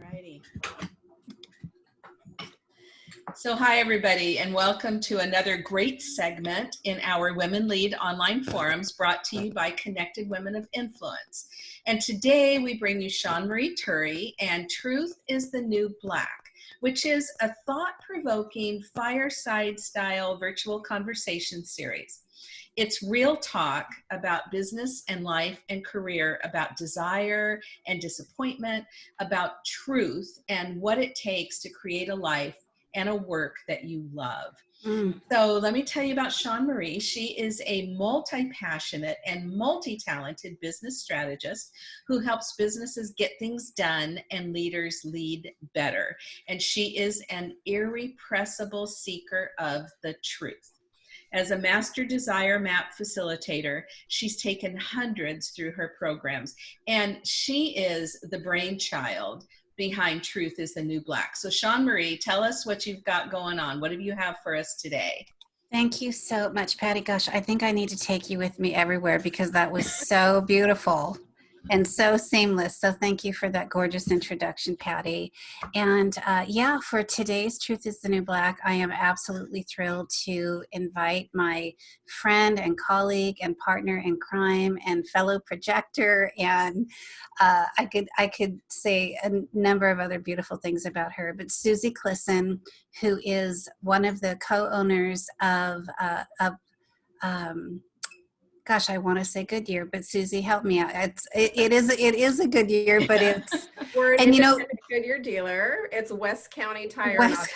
Alrighty. So hi everybody and welcome to another great segment in our Women Lead online forums brought to you by Connected Women of Influence. And today we bring you Sean Marie Turry and Truth is the New Black, which is a thought-provoking fireside style virtual conversation series. It's real talk about business and life and career, about desire and disappointment, about truth and what it takes to create a life and a work that you love. Mm. So let me tell you about Sean Marie. She is a multi-passionate and multi-talented business strategist who helps businesses get things done and leaders lead better. And she is an irrepressible seeker of the truth. As a master desire map facilitator, she's taken hundreds through her programs, and she is the brainchild behind Truth is the New Black. So, Sean Marie, tell us what you've got going on. What do you have for us today? Thank you so much, Patty. Gosh, I think I need to take you with me everywhere because that was so beautiful and so seamless. So thank you for that gorgeous introduction, Patty. And uh, yeah, for today's Truth is the New Black, I am absolutely thrilled to invite my friend and colleague and partner in crime and fellow projector. And uh, I could I could say a number of other beautiful things about her, but Susie Clisson, who is one of the co-owners of, uh, of um, gosh, I want to say Goodyear, but Susie, help me out. It's it, it is it is a Goodyear, but it's we're and you know Goodyear dealer. It's West County Tire West,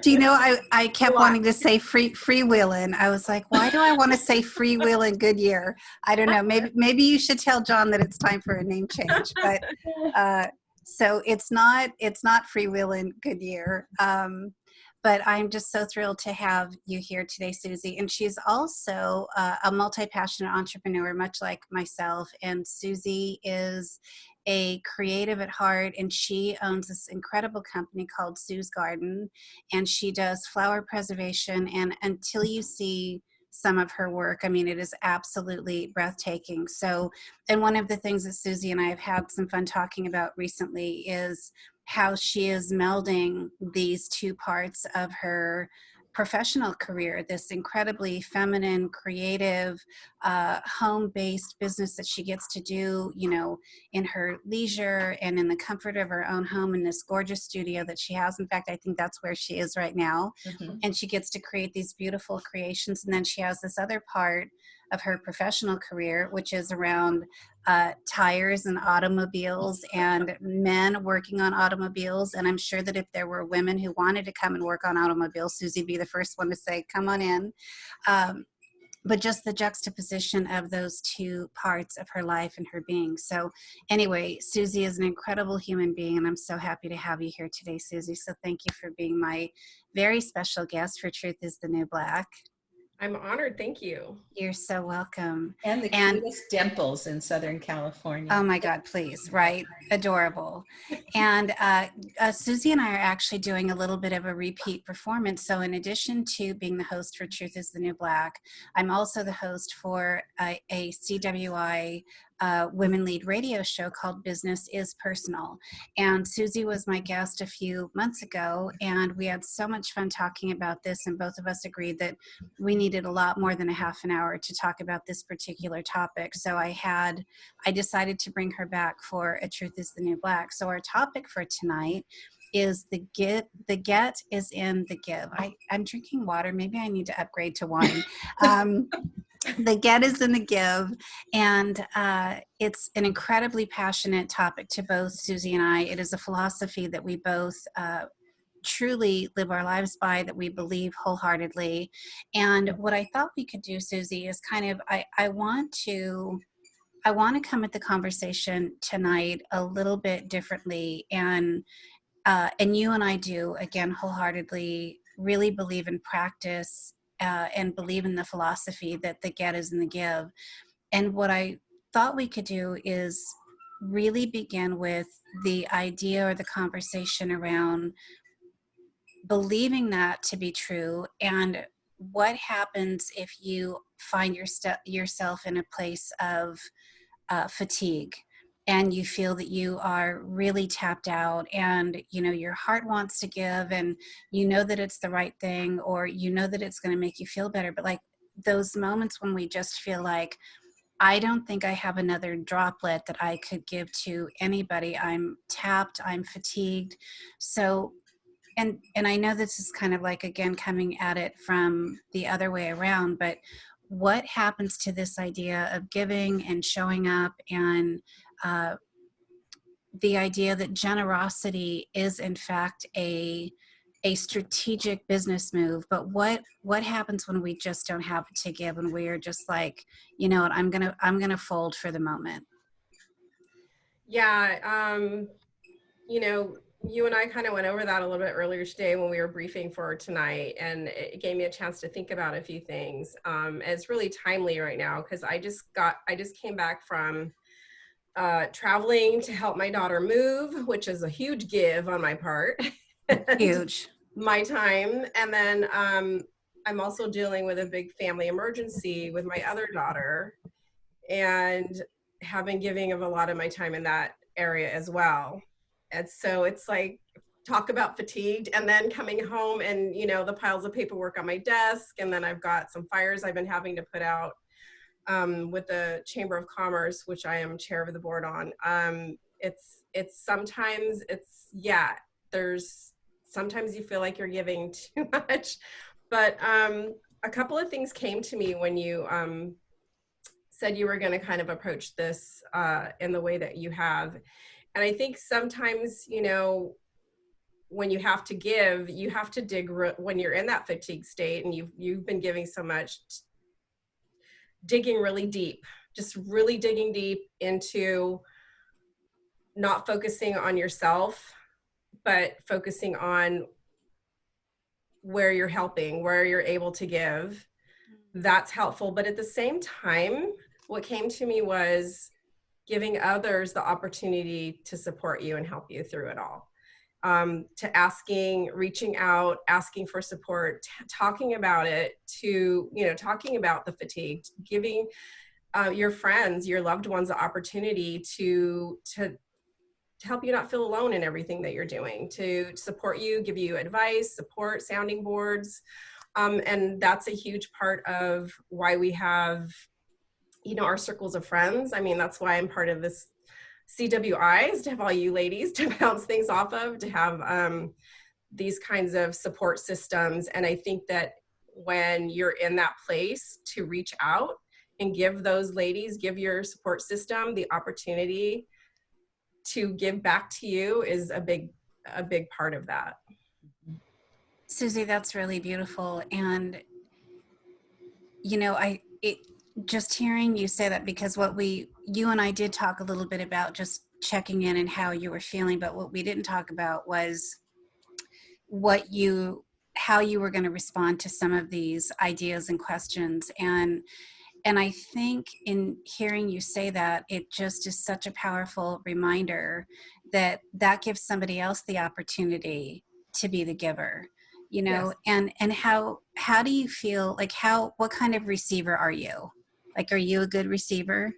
Do you know I I kept wanting to say free freewheeling. I was like, why do I want to say freewheeling Goodyear? I don't know. Maybe maybe you should tell John that it's time for a name change. But uh, so it's not it's not freewheeling Goodyear. Um, but I'm just so thrilled to have you here today, Susie. And she's also uh, a multi-passionate entrepreneur, much like myself. And Susie is a creative at heart and she owns this incredible company called Sue's Garden and she does flower preservation and until you see some of her work. I mean, it is absolutely breathtaking. So, and one of the things that Susie and I have had some fun talking about recently is how she is melding these two parts of her professional career, this incredibly feminine, creative, uh, home-based business that she gets to do, you know, in her leisure and in the comfort of her own home in this gorgeous studio that she has. In fact, I think that's where she is right now. Mm -hmm. And she gets to create these beautiful creations. And then she has this other part of her professional career, which is around uh, tires and automobiles and men working on automobiles. And I'm sure that if there were women who wanted to come and work on automobiles, Susie would be the first one to say, come on in. Um, but just the juxtaposition of those two parts of her life and her being. So anyway, Susie is an incredible human being and I'm so happy to have you here today, Susie. So thank you for being my very special guest for Truth is the New Black. I'm honored. Thank you. You're so welcome. And the and, cutest dimples in Southern California. Oh my God, please, right? Adorable. and uh, uh, Susie and I are actually doing a little bit of a repeat performance. So in addition to being the host for Truth is the New Black, I'm also the host for a, a CWI uh, Women Lead radio show called Business is Personal. And Susie was my guest a few months ago, and we had so much fun talking about this, and both of us agreed that we needed a lot more than a half an hour to talk about this particular topic. So I had, I decided to bring her back for A Truth is the New Black. So our topic for tonight is the get the get is in the give I, i'm drinking water maybe i need to upgrade to wine um, the get is in the give and uh, it's an incredibly passionate topic to both susie and i. It is a philosophy that we both uh, truly live our lives by that we believe wholeheartedly. And what i thought we could do susie is kind of i, I want to I want to come at the conversation tonight a little bit differently and uh, and you and I do again wholeheartedly really believe in practice uh, and believe in the philosophy that the get is in the give. And what I thought we could do is really begin with the idea or the conversation around believing that to be true and what happens if you find your yourself in a place of uh, fatigue and you feel that you are really tapped out and you know your heart wants to give and you know that it's the right thing or you know that it's going to make you feel better but like those moments when we just feel like I don't think I have another droplet that I could give to anybody. I'm tapped, I'm fatigued. So and and I know this is kind of like again coming at it from the other way around, but what happens to this idea of giving and showing up and uh, the idea that generosity is in fact a a strategic business move. But what what happens when we just don't have to give and we're just like you know what i'm gonna i'm gonna fold for the moment? Yeah um you know you and i kind of went over that a little bit earlier today when we were briefing for tonight and it gave me a chance to think about a few things. Um it's really timely right now because i just got i just came back from uh, traveling to help my daughter move, which is a huge give on my part. huge. my time. And then um, I'm also dealing with a big family emergency with my other daughter and have been giving of a lot of my time in that area as well. And so it's like, talk about fatigued and then coming home and you know the piles of paperwork on my desk and then i've got some fires i've been having to put out um, with the Chamber of Commerce, which I am chair of the board on. Um, it's it's sometimes it's yeah. There's sometimes you feel like you're giving too much, but um, a couple of things came to me when you um, said you were going to kind of approach this uh, in the way that you have, and I think sometimes you know when you have to give, you have to dig when you're in that fatigue state and you've you've been giving so much digging really deep, just really digging deep into not focusing on yourself, but focusing on where you're helping, where you're able to give. That's helpful. But at the same time, what came to me was giving others the opportunity to support you and help you through it all um, to asking, reaching out, asking for support, talking about it, to, you know, talking about the fatigue, giving uh, your friends, your loved ones the opportunity to, to, to help you not feel alone in everything that you're doing, to support you, give you advice, support, sounding boards. Um, and that's a huge part of why we have, you know, our circles of friends. I mean, that's why I'm part of this CWIs to have all you ladies to bounce things off of, to have um, these kinds of support systems. And I think that when you're in that place to reach out and give those ladies, give your support system the opportunity to give back to you is a big, a big part of that. Susie, that's really beautiful. And, you know, I, it, just hearing you say that because what we you and I did talk a little bit about just checking in and how you were feeling but what we didn't talk about was what you how you were going to respond to some of these ideas and questions. And and I think in hearing you say that it just is such a powerful reminder that that gives somebody else the opportunity to be the giver you know? Yes. and and how how do you feel like how what kind of receiver are you like, are you a good receiver?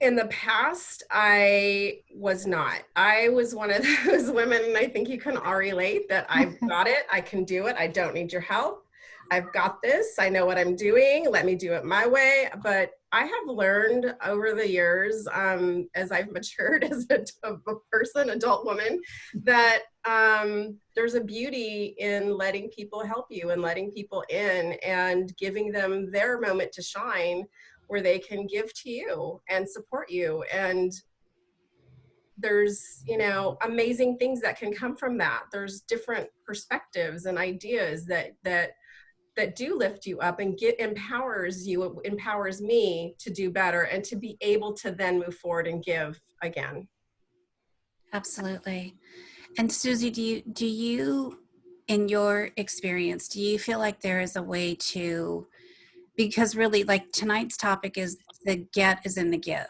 In the past, I was not. I was one of those women, and I think you can all relate, that I've got it, I can do it, I don't need your help. I've got this, I know what I'm doing, let me do it my way. But I have learned over the years, um, as I've matured as a, a person, adult woman, that um, there's a beauty in letting people help you and letting people in and giving them their moment to shine where they can give to you and support you. And there's, you know, amazing things that can come from that. There's different perspectives and ideas that, that that do lift you up and get empowers you empowers me to do better and to be able to then move forward and give again. Absolutely. And susie do you do you in your experience do you feel like there is a way to because really like tonight's topic is the get is in the give.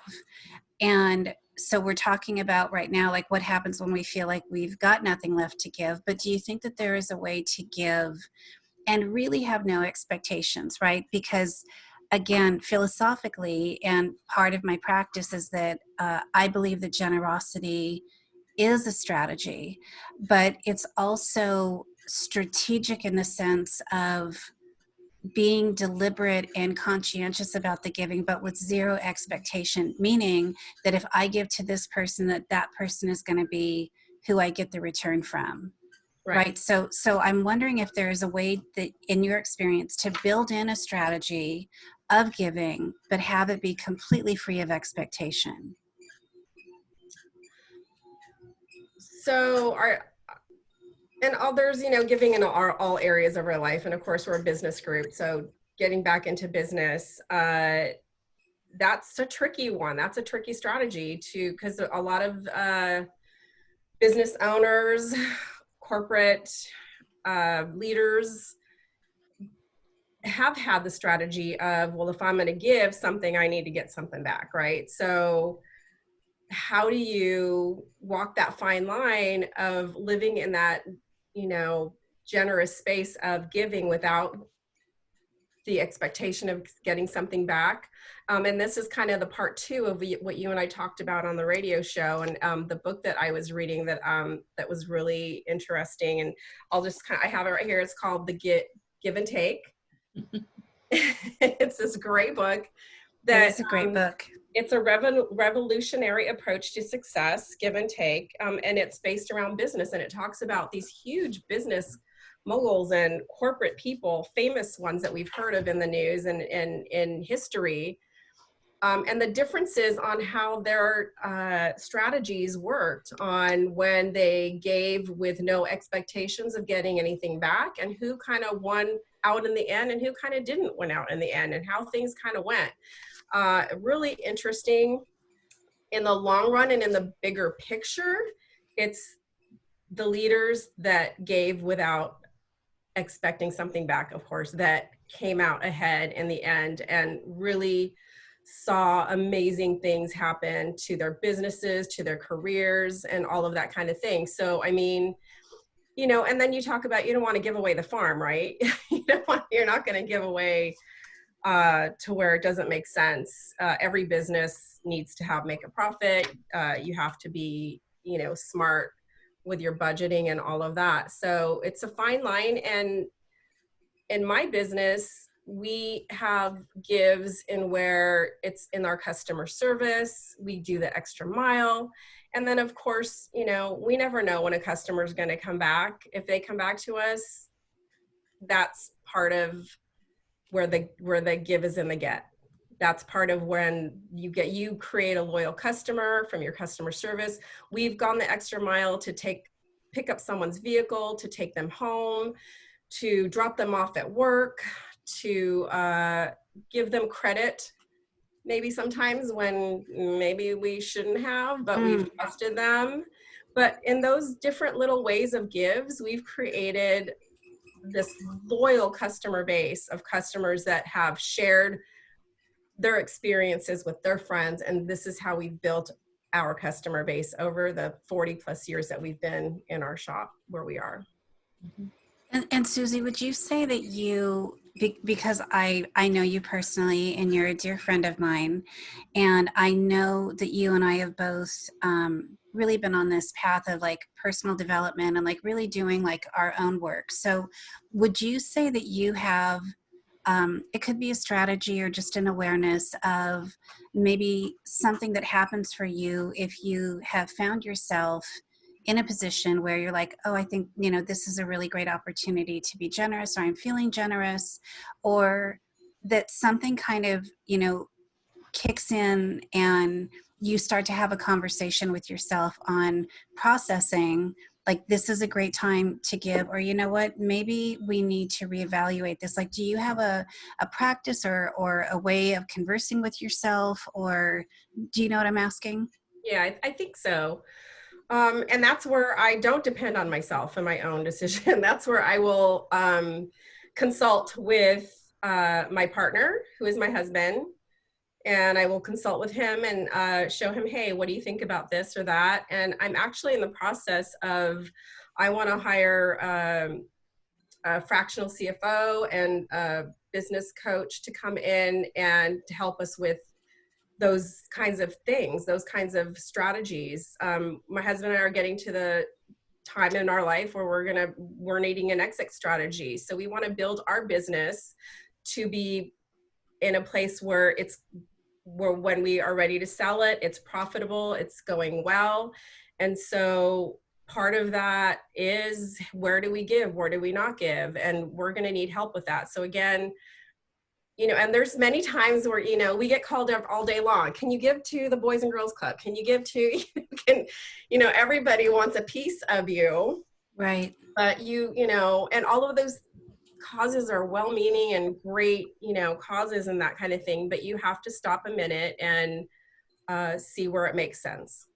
And so we're talking about right now like what happens when we feel like we've got nothing left to give but do you think that there is a way to give and really have no expectations, right? Because again, philosophically, and part of my practice is that uh, I believe that generosity is a strategy, but it's also strategic in the sense of being deliberate and conscientious about the giving but with zero expectation meaning that if i give to this person that that person is going to be who i get the return from right. right so so i'm wondering if there is a way that in your experience to build in a strategy of giving but have it be completely free of expectation so our and others, you know, giving in all, all areas of our life. And of course, we're a business group. So getting back into business, uh, that's a tricky one. That's a tricky strategy to, because a lot of uh, business owners, corporate uh, leaders have had the strategy of, well, if I'm going to give something, I need to get something back, right? So, how do you walk that fine line of living in that you know, generous space of giving without the expectation of getting something back. Um, and this is kind of the part two of what you and I talked about on the radio show and um, the book that I was reading that um, that was really interesting. And I'll just kind of, I have it right here. It's called The Get Give and Take. it's this great book. That, it's a great um, book it's a revolutionary approach to success, give and take, um, and it's based around business. And it talks about these huge business moguls and corporate people, famous ones that we've heard of in the news and in, history, um, and the differences on how their uh, strategies worked on when they gave with no expectations of getting anything back, and who kind of won out in the end, and who kind of didn't win out in the end, and how things kind of went uh, really interesting in the long run and in the bigger picture. It's the leaders that gave without expecting something back, of course, that came out ahead in the end and really saw amazing things happen to their businesses, to their careers, and all of that kind of thing. So, I mean, you know, and then you talk about you don't want to give away the farm, right? you don't want, you're not going to give away uh, to where it doesn't make sense. Uh, every business needs to have make a profit. Uh, you have to be, you know, smart with your budgeting and all of that. So it's a fine line. And in my business, we have gives in where it's in our customer service. We do the extra mile. And then, of course, you know, we never know when a customer is going to come back. If they come back to us, that's part of where the where the give is in the get that's part of when you get you create a loyal customer from your customer service we've gone the extra mile to take pick up someone's vehicle to take them home to drop them off at work to uh, give them credit maybe sometimes when maybe we shouldn't have but mm. we've trusted them but in those different little ways of gives we've created this loyal customer base of customers that have shared their experiences with their friends and this is how we've built our customer base over the 40 plus years that we've been in our shop where we are mm-hmm. and, and susie would you say that you because I, I know you personally and you're a dear friend of mine and i know that you and i have both um, really been on this path of like personal development and like really doing like our own work. So, would you say that you have um, it could be a strategy or just an awareness of maybe something that happens for you if you have found yourself in a position where you're like, oh, I think, you know, this is a really great opportunity to be generous, or I'm feeling generous, or that something kind of, you know, kicks in and you start to have a conversation with yourself on processing like this is a great time to give or you know what maybe we need to reevaluate this. Like do you have a, a practice or or a way of conversing with yourself or do you know what i'm asking? Yeah i, I think so. Um, and that's where i don't depend on myself and my own decision. That's where i will um, consult with uh, my partner who is my husband and I will consult with him and uh, show him, hey, what do you think about this or that? And I'm actually in the process of, I want to hire um, a fractional CFO and a business coach to come in and to help us with those kinds of things, those kinds of strategies. Um, my husband and I are getting to the time in our life where we're gonna we're needing an exit strategy. So we want to build our business to be in a place where it's where when we are ready to sell it, it's profitable, it's going well. And so part of that is where do we give, where do we not give? And we're going to need help with that. So again, you know, and there's many times where, you know, we get called up all day long. Can you give to the Boys and Girls Club? Can you give to, you? can, you know, everybody wants a piece of you. Right. But you, you know, and all of those causes are well-meaning and great, you know, causes and that kind of thing, but you have to stop a minute and uh, see where it makes sense.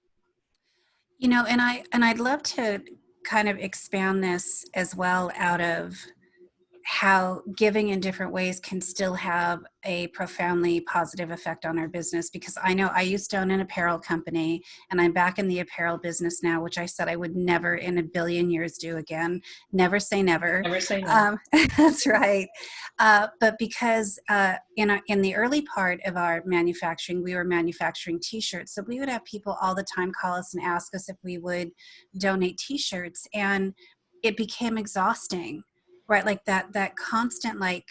You know, and I and I'd love to kind of expand this as well out of how giving in different ways can still have a profoundly positive effect on our business because I know I used to own an apparel company and I'm back in the apparel business now, which I said I would never in a billion years do again. Never say never. Never say never. Um, that's right. Uh, but because uh, in, our, in the early part of our manufacturing, we were manufacturing t-shirts. So we would have people all the time call us and ask us if we would donate t-shirts. And it became exhausting right? Like that that constant like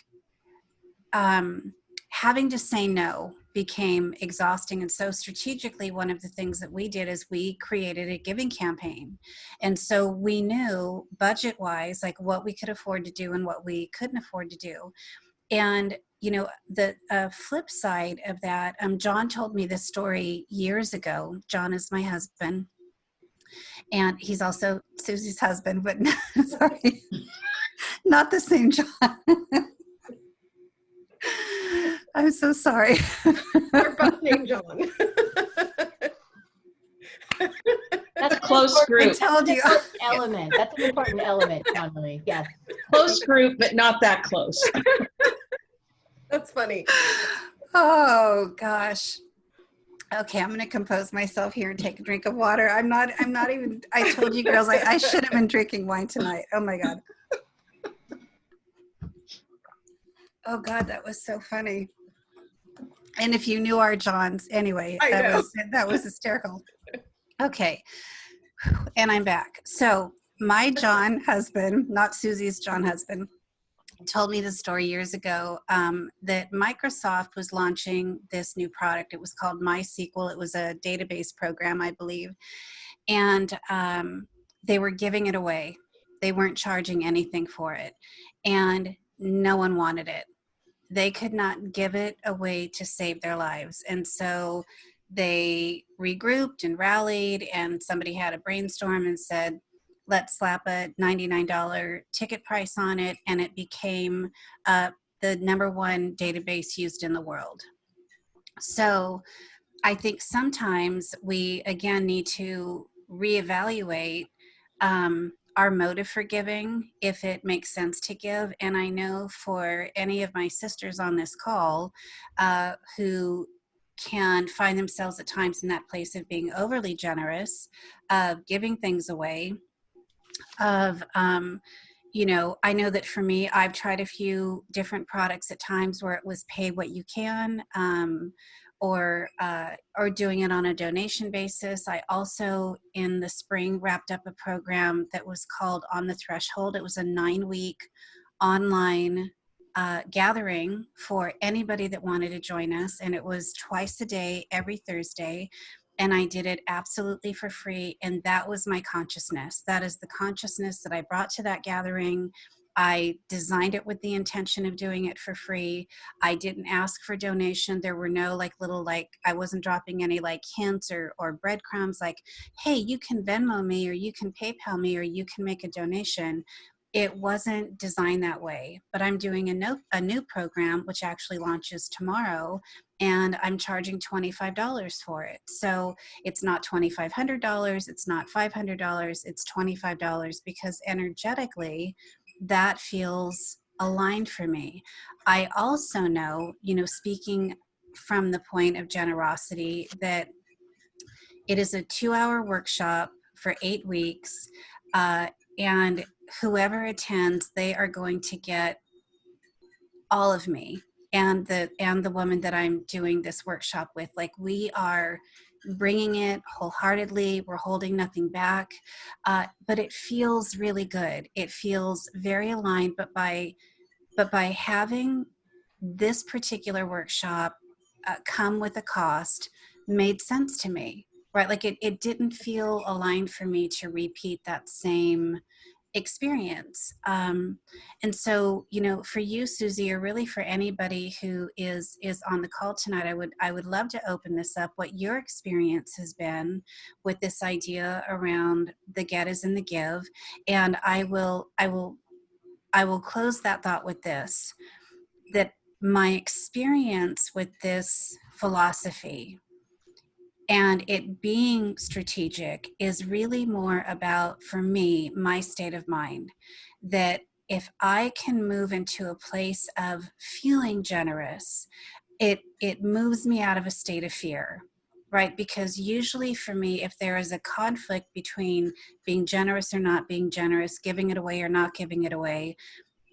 um having to say no became exhausting. And so strategically one of the things that we did is we created a giving campaign. And so we knew budget wise like what we could afford to do and what we couldn't afford to do. And you know the uh, flip side of that um, john told me this story years ago. John is my husband. And he's also susie's husband but sorry not the same John. I'm so sorry. We're both named John. That's a close group. I told you. Element. That's an important element, Emily. Yes. Close group, but not that close. That's funny. Oh gosh. Okay, I'm gonna compose myself here and take a drink of water. I'm not. I'm not even. I told you girls, I, I should have been drinking wine tonight. Oh my god. Oh God, that was so funny. And if you knew our Johns, anyway, I that know. was that was hysterical. Okay, and I'm back. So my John husband, not Susie's John husband, told me the story years ago um, that Microsoft was launching this new product. It was called MySQL. It was a database program, I believe, and um, they were giving it away. They weren't charging anything for it, and no one wanted it they could not give it away to save their lives. And so they regrouped and rallied, and somebody had a brainstorm and said, let's slap a $99 ticket price on it. And it became uh, the number one database used in the world. So I think sometimes we, again, need to reevaluate um, our motive for giving, if it makes sense to give. And I know for any of my sisters on this call uh, who can find themselves at times in that place of being overly generous, of giving things away, of, um, you know, I know that for me, I've tried a few different products at times where it was pay what you can. Um, or uh, or doing it on a donation basis. I also in the spring wrapped up a program that was called On the Threshold. It was a nine week online uh, gathering for anybody that wanted to join us, and it was twice a day, every Thursday. And I did it absolutely for free. And that was my consciousness. That is the consciousness that I brought to that gathering I designed it with the intention of doing it for free. I didn't ask for donation. There were no like little like I wasn't dropping any like hints or or breadcrumbs like, hey, you can Venmo me or you can PayPal me or you can make a donation. It wasn't designed that way, but I'm doing a, no, a new program which actually launches tomorrow and I'm charging $25 for it. So it's not $2,500, it's not $500, it's $25 because energetically, that feels aligned for me. I also know, you know, speaking from the point of generosity, that it is a two hour workshop for eight weeks. Uh, and whoever attends, they are going to get all of me and the and the woman that i'm doing this workshop with like we are bringing it wholeheartedly we're holding nothing back uh, but it feels really good. It feels very aligned but by but by having this particular workshop uh, come with a cost made sense to me right? Like it, it didn't feel aligned for me to repeat that same experience. Um, and so you know for you susie or really for anybody who is is on the call tonight i would i would love to open this up what your experience has been with this idea around the get is in the give. And i will i will i will close that thought with this that my experience with this philosophy and it being strategic is really more about, for me, my state of mind. That if I can move into a place of feeling generous, it, it moves me out of a state of fear, right? Because usually for me, if there is a conflict between being generous or not being generous, giving it away or not giving it away,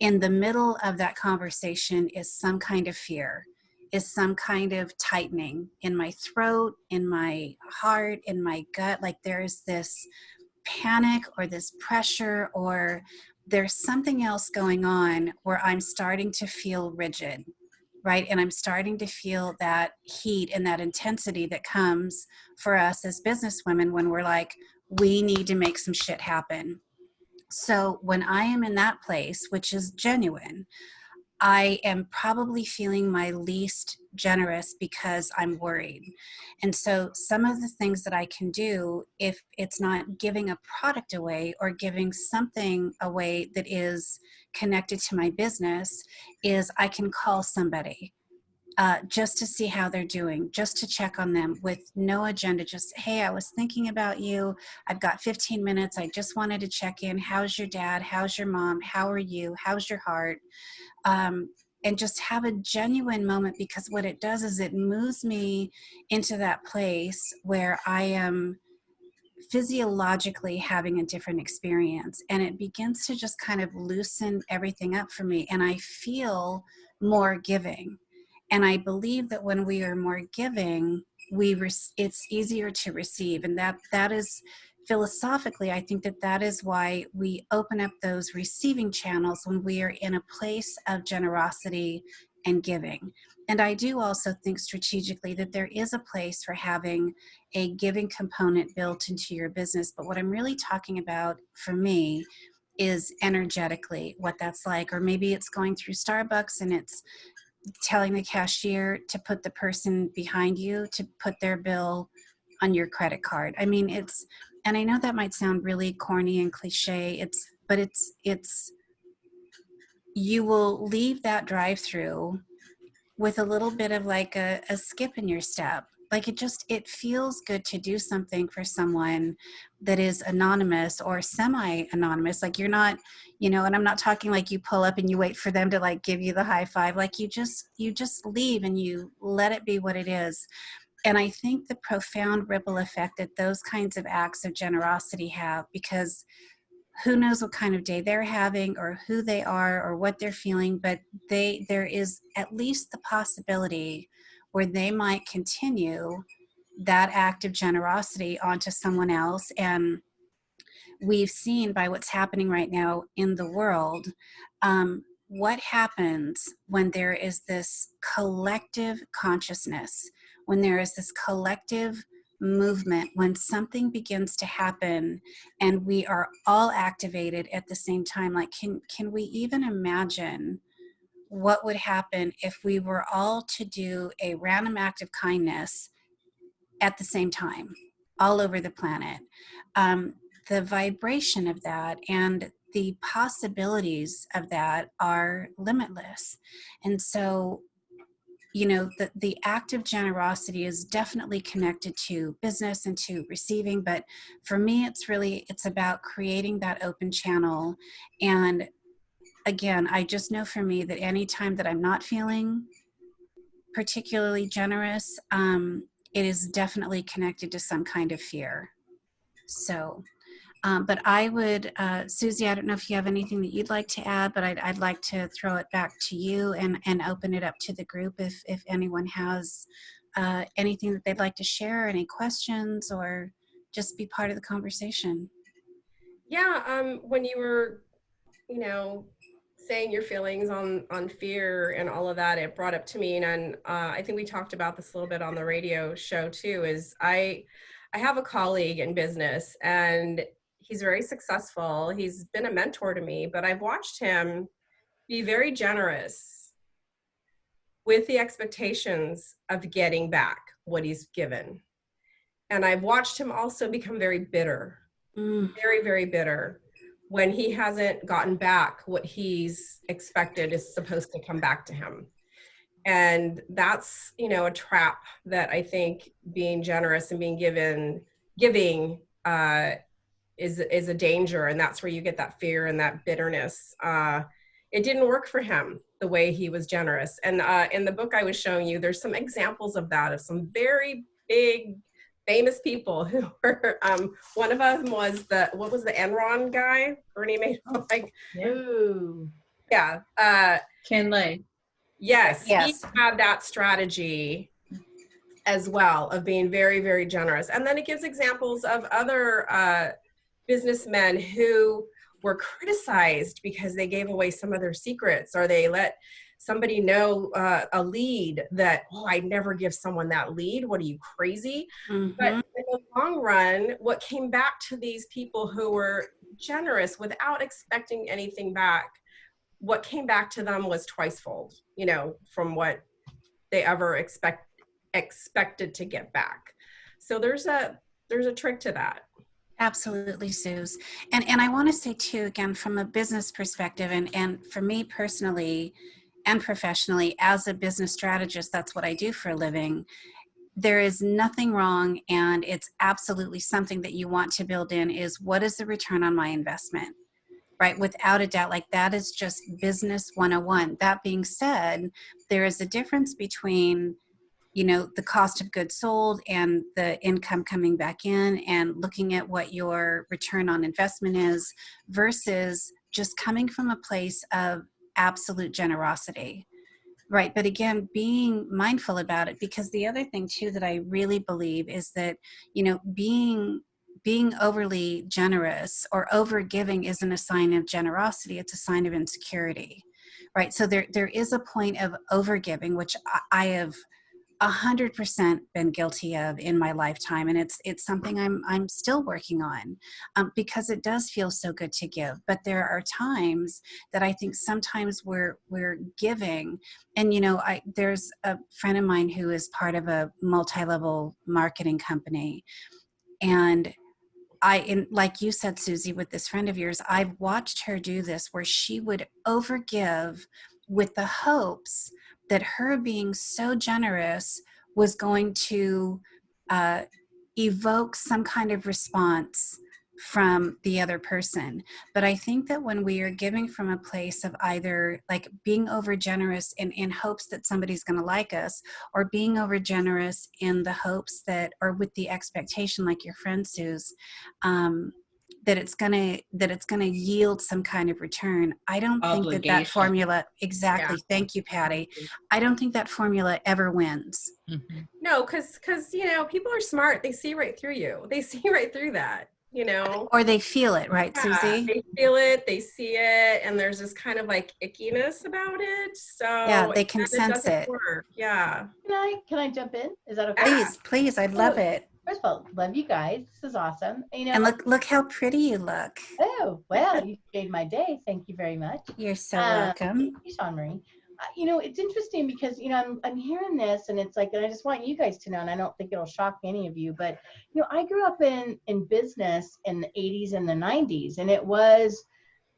in the middle of that conversation is some kind of fear is some kind of tightening in my throat, in my heart, in my gut. Like there's this panic or this pressure or there's something else going on where I'm starting to feel rigid, right? And I'm starting to feel that heat and that intensity that comes for us as business women when we're like, we need to make some shit happen. So when I am in that place, which is genuine, I am probably feeling my least generous because I'm worried. And so, some of the things that I can do, if it's not giving a product away or giving something away that is connected to my business, is I can call somebody. Uh, just to see how they're doing, just to check on them with no agenda. Just, hey, I was thinking about you. I've got 15 minutes. I just wanted to check in. How's your dad? How's your mom? How are you? How's your heart? um, and just have a genuine moment because what it does is it moves me into that place where I am physiologically having a different experience and it begins to just kind of loosen everything up for me and I feel more giving. And I believe that when we are more giving, we it's easier to receive and that that is philosophically, I think that that is why we open up those receiving channels when we are in a place of generosity and giving. And I do also think strategically that there is a place for having a giving component built into your business. But what I'm really talking about for me is energetically what that's like. Or maybe it's going through Starbucks and it's telling the cashier to put the person behind you to put their bill on your credit card. I mean, it's and I know that might sound really corny and cliche. It's but it's it's you will leave that drive through with a little bit of like a, a skip in your step like it just it feels good to do something for someone that is anonymous or semi anonymous like you're not you know and i'm not talking like you pull up and you wait for them to like give you the high five like you just you just leave and you let it be what it is. And I think the profound ripple effect that those kinds of acts of generosity have, because who knows what kind of day they're having or who they are or what they're feeling, but they there is at least the possibility where they might continue that act of generosity onto someone else. And we've seen by what's happening right now in the world, um, what happens when there is this collective consciousness when there is this collective movement, when something begins to happen and we are all activated at the same time, like can, can we even imagine what would happen if we were all to do a random act of kindness at the same time, all over the planet? Um, the vibration of that and the possibilities of that are limitless. And so you know the, the act of generosity is definitely connected to business and to receiving but for me it's really it's about creating that open channel and again i just know for me that anytime that i'm not feeling particularly generous um, it is definitely connected to some kind of fear so Um, but I would, uh, Susie, I don't know if you have anything that you'd like to add, but I'd, I'd like to throw it back to you and, and open it up to the group if, if anyone has uh, anything that they'd like to share, any questions, or just be part of the conversation. Yeah, um, when you were, you know, saying your feelings on on fear and all of that, it brought up to me, and uh, I think we talked about this a little bit on the radio show too. Is I I have a colleague in business, and he's very successful. He's been a mentor to me, but I've watched him be very generous with the expectations of getting back what he's given. And I've watched him also become very bitter, Mm, very, very bitter when he hasn't gotten back what he's expected is supposed to come back to him. And that's, you know, a trap that I think being generous and being given, giving, uh, is is a danger. And that's where you get that fear and that bitterness. Uh, it didn't work for him the way he was generous. And uh, in the book i was showing you there's some examples of that of some very big famous people who were um, one of them was the what was the enron guy bernie madoff like Ooh. yeah uh, Ken Lay. yes, Yes. he had that strategy as well of being very very generous and then it gives examples of other uh, businessmen who were criticized because they gave away some of their secrets or they let somebody know uh, a lead that oh i'd never give someone that lead what are you crazy mhm. but in the long run what came back to these people who were generous without expecting anything back what came back to them was twicefold you know from what they ever expect expected to get back so there's a there's a trick to that Absolutely, Suze. And and I want to say too, again, from a business perspective, and and for me personally and professionally, as a business strategist, that's what I do for a living. There is nothing wrong, and it's absolutely something that you want to build in. Is what is the return on my investment? Right, without a doubt, like that is just business 101. That being said, there is a difference between you know the cost of goods sold and the income coming back in and looking at what your return on investment is versus just coming from a place of absolute generosity right? But again being mindful about it because the other thing too that i really believe is that you know being being overly generous or over giving isn't a sign of generosity it's a sign of insecurity right? So there there is a point of over giving which I, I have a hundred percent been guilty of in my lifetime, and it's it's something I'm I'm still working on um, because it does feel so good to give. But there are times that I think sometimes we're we're giving, and you know, I there's a friend of mine who is part of a multi-level marketing company, and I, in, like you said, Susie, with this friend of yours, I've watched her do this where she would overgive with the hopes that her being so generous was going to uh, evoke some kind of response from the other person. But I think that when we are giving from a place of either like being over generous in, in hopes that somebody's going to like us, or being over generous in the hopes that, or with the expectation, like your friend Sue's, um, that it's gonna that it's gonna yield some kind of return. I don't think that that formula exactly. Thank you, Patty. I don't think that formula ever wins. Mhm. no because because you know people are smart they see right through you they see right through that you know Or they feel it, right, Yeah, Susie? they feel it they see it and there's this kind of like ickiness about it so Yeah, they can sense doesn't it. work. yeah Can I can I jump in? Is that okay? Please, please, I'd love Oh. it. First of all, love you guys. This is awesome. You know, And look, look how pretty you look. oh well, you made my day. Thank you very much. You're so Um, welcome. Thank you, Sean Marie. Uh, you know, it's interesting because you know I'm I'm hearing this, and it's like, and I just want you guys to know, and I don't think it'll shock any of you, but you know, I grew up in in business in the 80s and the 90s, and it was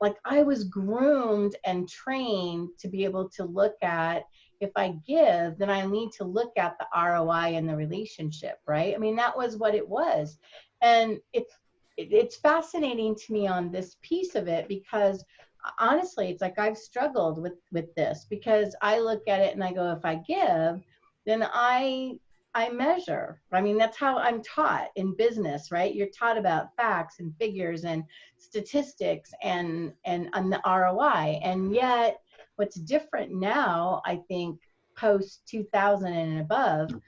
like I was groomed and trained to be able to look at if I give, then I need to look at the ROI in the relationship, right? I mean, that was what it was, and it's it's fascinating to me on this piece of it because uh, honestly it's like i've struggled with with this because i look at it and i go if i give then i I measure. I mean, that's how I'm taught in business, right? You're taught about facts and figures and statistics and and, and the ROI. And yet, what's different now, I think, post 2000 and above, mm.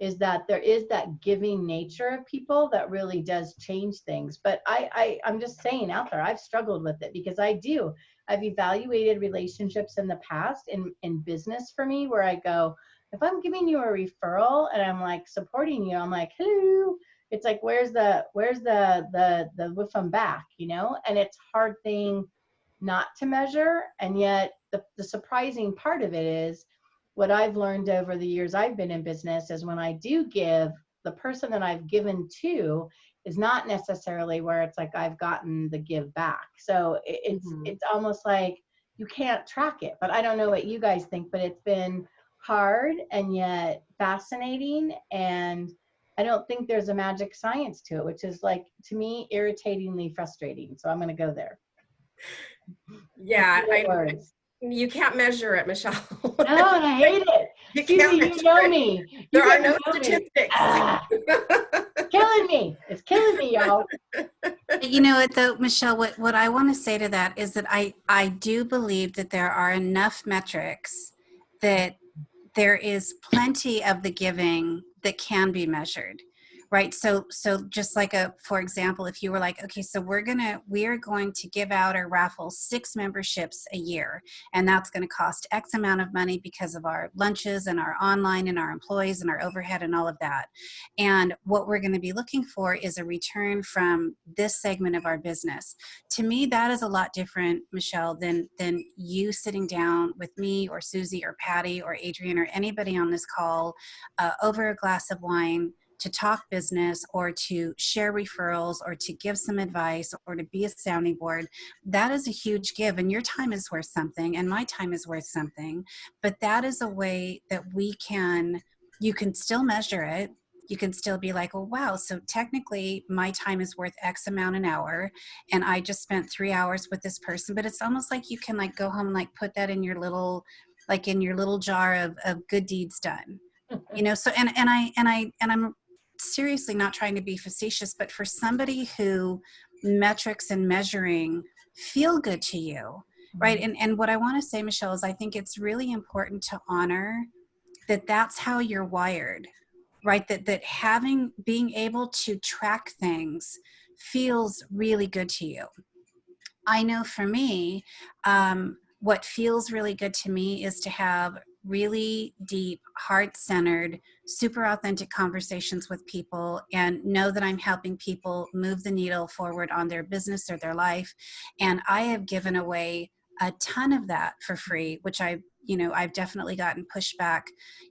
is that there is that giving nature of people that really does change things. But I, I I'm just saying out there, I've struggled with it because I do. I've evaluated relationships in the past in in business for me where I go if I'm giving you a referral and I'm like supporting you, I'm like, hello. It's like, where's the, where's the, the, the with them back, you know? And it's hard thing not to measure. And yet the, the surprising part of it is what I've learned over the years I've been in business is when I do give, the person that I've given to is not necessarily where it's like I've gotten the give back. So it's, mm-hmm. it's almost like you can't track it, but I don't know what you guys think, but it's been, hard and yet fascinating and I don't think there's a magic science to it, which is like to me irritatingly frustrating. So I'm going to go there. Yeah, I, you can't measure it, Michelle. no, I hate it. You, can't you know it. me. You there are no statistics. Ah, killing me. It's killing me, y'all. You know what, though, Michelle. What what I want to say to that is that I I do believe that there are enough metrics that there is plenty of the giving that can be measured right? So so just like a for example if you were like okay so we're gonna we're going to give out or raffle six memberships a year and that's going to cost x amount of money because of our lunches and our online and our employees and our overhead and all of that. And what we're going to be looking for is a return from this segment of our business. To me that is a lot different michelle than than you sitting down with me or susie or patty or adrian or anybody on this call uh, over a glass of wine to talk business or to share referrals or to give some advice or to be a sounding board, that is a huge give. And your time is worth something, and my time is worth something. But that is a way that we can, you can still measure it. You can still be like, oh, wow, so technically my time is worth X amount an hour, and I just spent three hours with this person. But it's almost like you can like go home and like put that in your little, like in your little jar of, of good deeds done you know so and and i and i and i'm seriously not trying to be facetious, but for somebody who metrics and measuring feel good to you, right? Mm-hmm. And, and what I want to say, Michelle, is I think it's really important to honor that that's how you're wired, right? That, that having, being able to track things feels really good to you. I know for me, um, what feels really good to me is to have really deep, heart centered, super authentic conversations with people and know that I'm helping people move the needle forward on their business or their life. And I have given away a ton of that for free, which I, you know, I've definitely gotten pushback,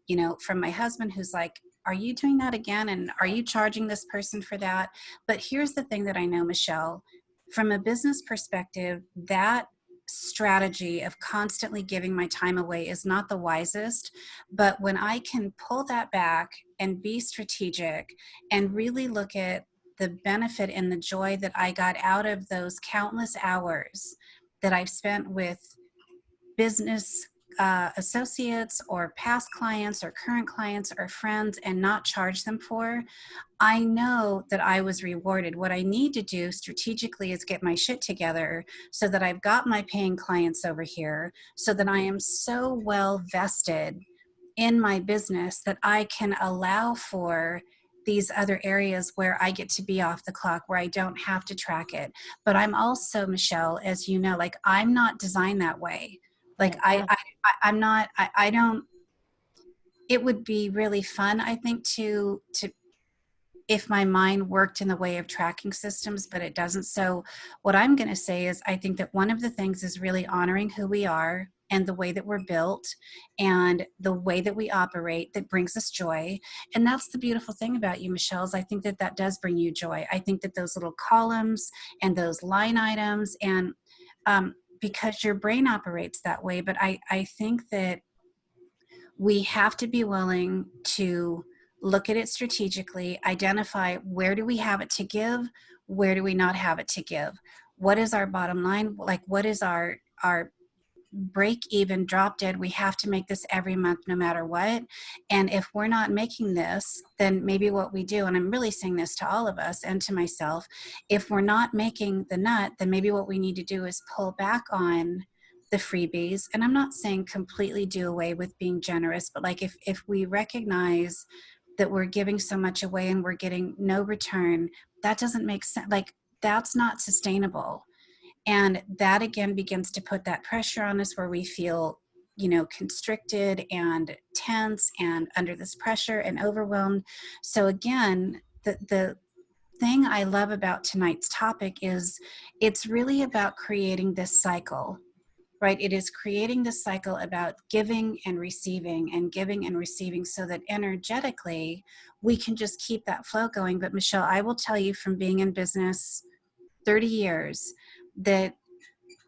you know, from my husband who's like, are you doing that again? And are you charging this person for that? But here's the thing that I know, Michelle, from a business perspective, that strategy of constantly giving my time away is not the wisest. But when I can pull that back and be strategic and really look at the benefit and the joy that I got out of those countless hours that I've spent with business uh, associates or past clients or current clients or friends and not charge them for, I know that I was rewarded. What I need to do strategically is get my shit together so that I've got my paying clients over here, so that I am so well vested in my business that I can allow for these other areas where I get to be off the clock, where I don't have to track it. But I'm also, Michelle, as you know, like I'm not designed that way. Like I, I, I am not, I, I don't, it would be really fun, I think, to, to, if my mind worked in the way of tracking systems, but it doesn't. So what I'm going to say is I think that one of the things is really honoring who we are and the way that we're built and the way that we operate that brings us joy. And that's the beautiful thing about you, Michelle, is I think that that does bring you joy. I think that those little columns and those line items and um, because your brain operates that way. But I, I think that we have to be willing to look at it strategically, identify where do we have it to give, where do we not have it to give, what is our bottom line, like what is our our break even, drop dead. We have to make this every month, no matter what. And if we're not making this, then maybe what we do, and I'm really saying this to all of us and to myself, if we're not making the nut, then maybe what we need to do is pull back on the freebies. And I'm not saying completely do away with being generous, but like if, if we recognize that we're giving so much away and we're getting no return, that doesn't make sense. Like that's not sustainable and that again begins to put that pressure on us where we feel you know constricted and tense and under this pressure and overwhelmed. So again the the thing i love about tonight's topic is it's really about creating this cycle right? It is creating this cycle about giving and receiving and giving and receiving so that energetically we can just keep that flow going. But michelle i will tell you from being in business 30 years that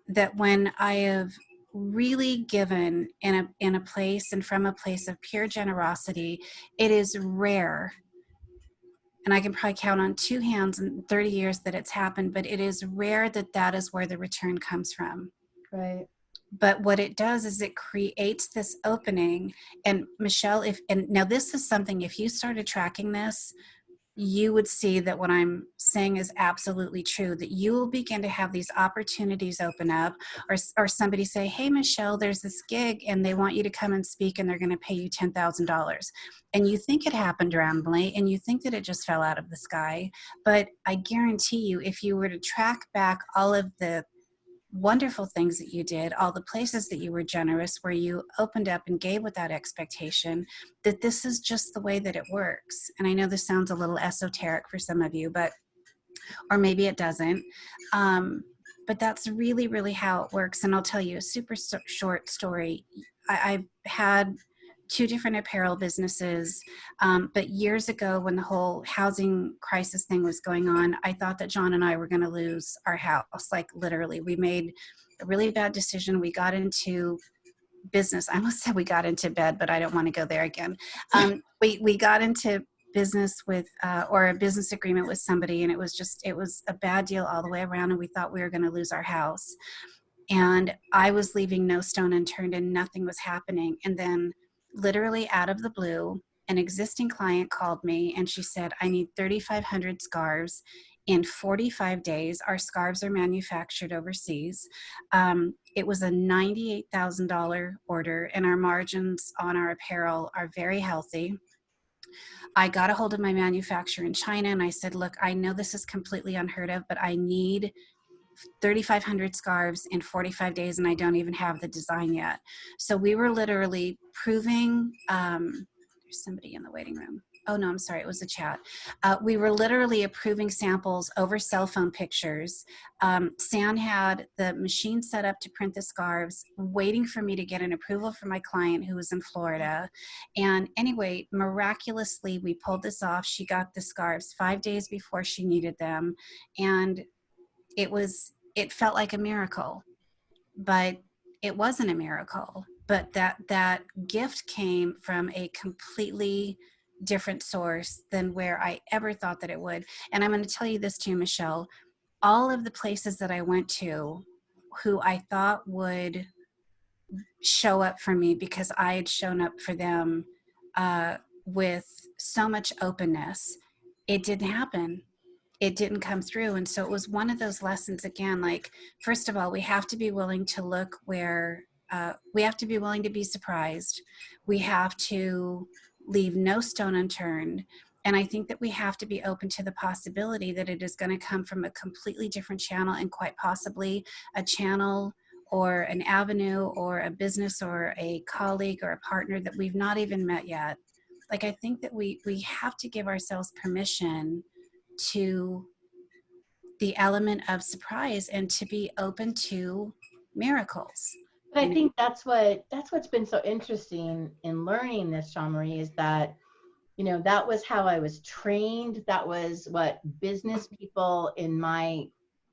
that when I have really given in a in a place and from a place of pure generosity, it is rare. And I can probably count on two hands in 30 years that it's happened, but it is rare that that is where the return comes from. Right. But what it does is it creates this opening. And Michelle, if and now this is something if you started tracking this you would see that what I'm saying is absolutely true, that you will begin to have these opportunities open up or, or somebody say, hey, Michelle, there's this gig and they want you to come and speak and they're going to pay you $10,000. And you think it happened randomly and you think that it just fell out of the sky. But I guarantee you, if you were to track back all of the wonderful things that you did, all the places that you were generous, where you opened up and gave without expectation, that this is just the way that it works. And I know this sounds a little esoteric for some of you, but, or maybe it doesn't. Um, but that's really, really how it works. And I'll tell you a super short story. I, I've had two different apparel businesses. Um, but years ago, when the whole housing crisis thing was going on, I thought that John and I were going to lose our house. Like literally, we made a really bad decision. We got into business. I almost said we got into bed, but I don't want to go there again. Um, we we got into business with uh, or a business agreement with somebody, and it was just it was a bad deal all the way around, and we thought we were going to lose our house. And I was leaving no stone unturned, and nothing was happening. And then literally out of the blue, an existing client called me and she said, I need 3,500 scarves in 45 days. Our scarves are manufactured overseas. Um, it was a $98,000 order, and our margins on our apparel are very healthy. I got a hold of my manufacturer in China and I said, Look, I know this is completely unheard of, but I need 3,500 scarves in 45 days and I don't even have the design yet. So we were literally proving, um, there's somebody in the waiting room. Oh no, I'm sorry, it was a chat. Uh, we were literally approving samples over cell phone pictures. Um, San had the machine set up to print the scarves, waiting for me to get an approval from my client who was in Florida. And anyway, miraculously, we pulled this off. She got the scarves five days before she needed them. And it was it felt like a miracle but it wasn't a miracle. But that that gift came from a completely different source than where i ever thought that it would. And i'm going to tell you this too michelle. All of the places that i went to who i thought would show up for me because i had shown up for them uh, with so much openness it didn't happen it didn't come through. And so it was one of those lessons again, like, first of all, we have to be willing to look where uh, we have to be willing to be surprised. We have to leave no stone unturned. And I think that we have to be open to the possibility that it is going to come from a completely different channel and quite possibly a channel or an avenue or a business or a colleague or a partner that we've not even met yet. Like I think that we we have to give ourselves permission to the element of surprise and to be open to miracles. But I think that's what that's what's been so interesting in learning this, Jean Marie, is that you know that was how I was trained. That was what business people in my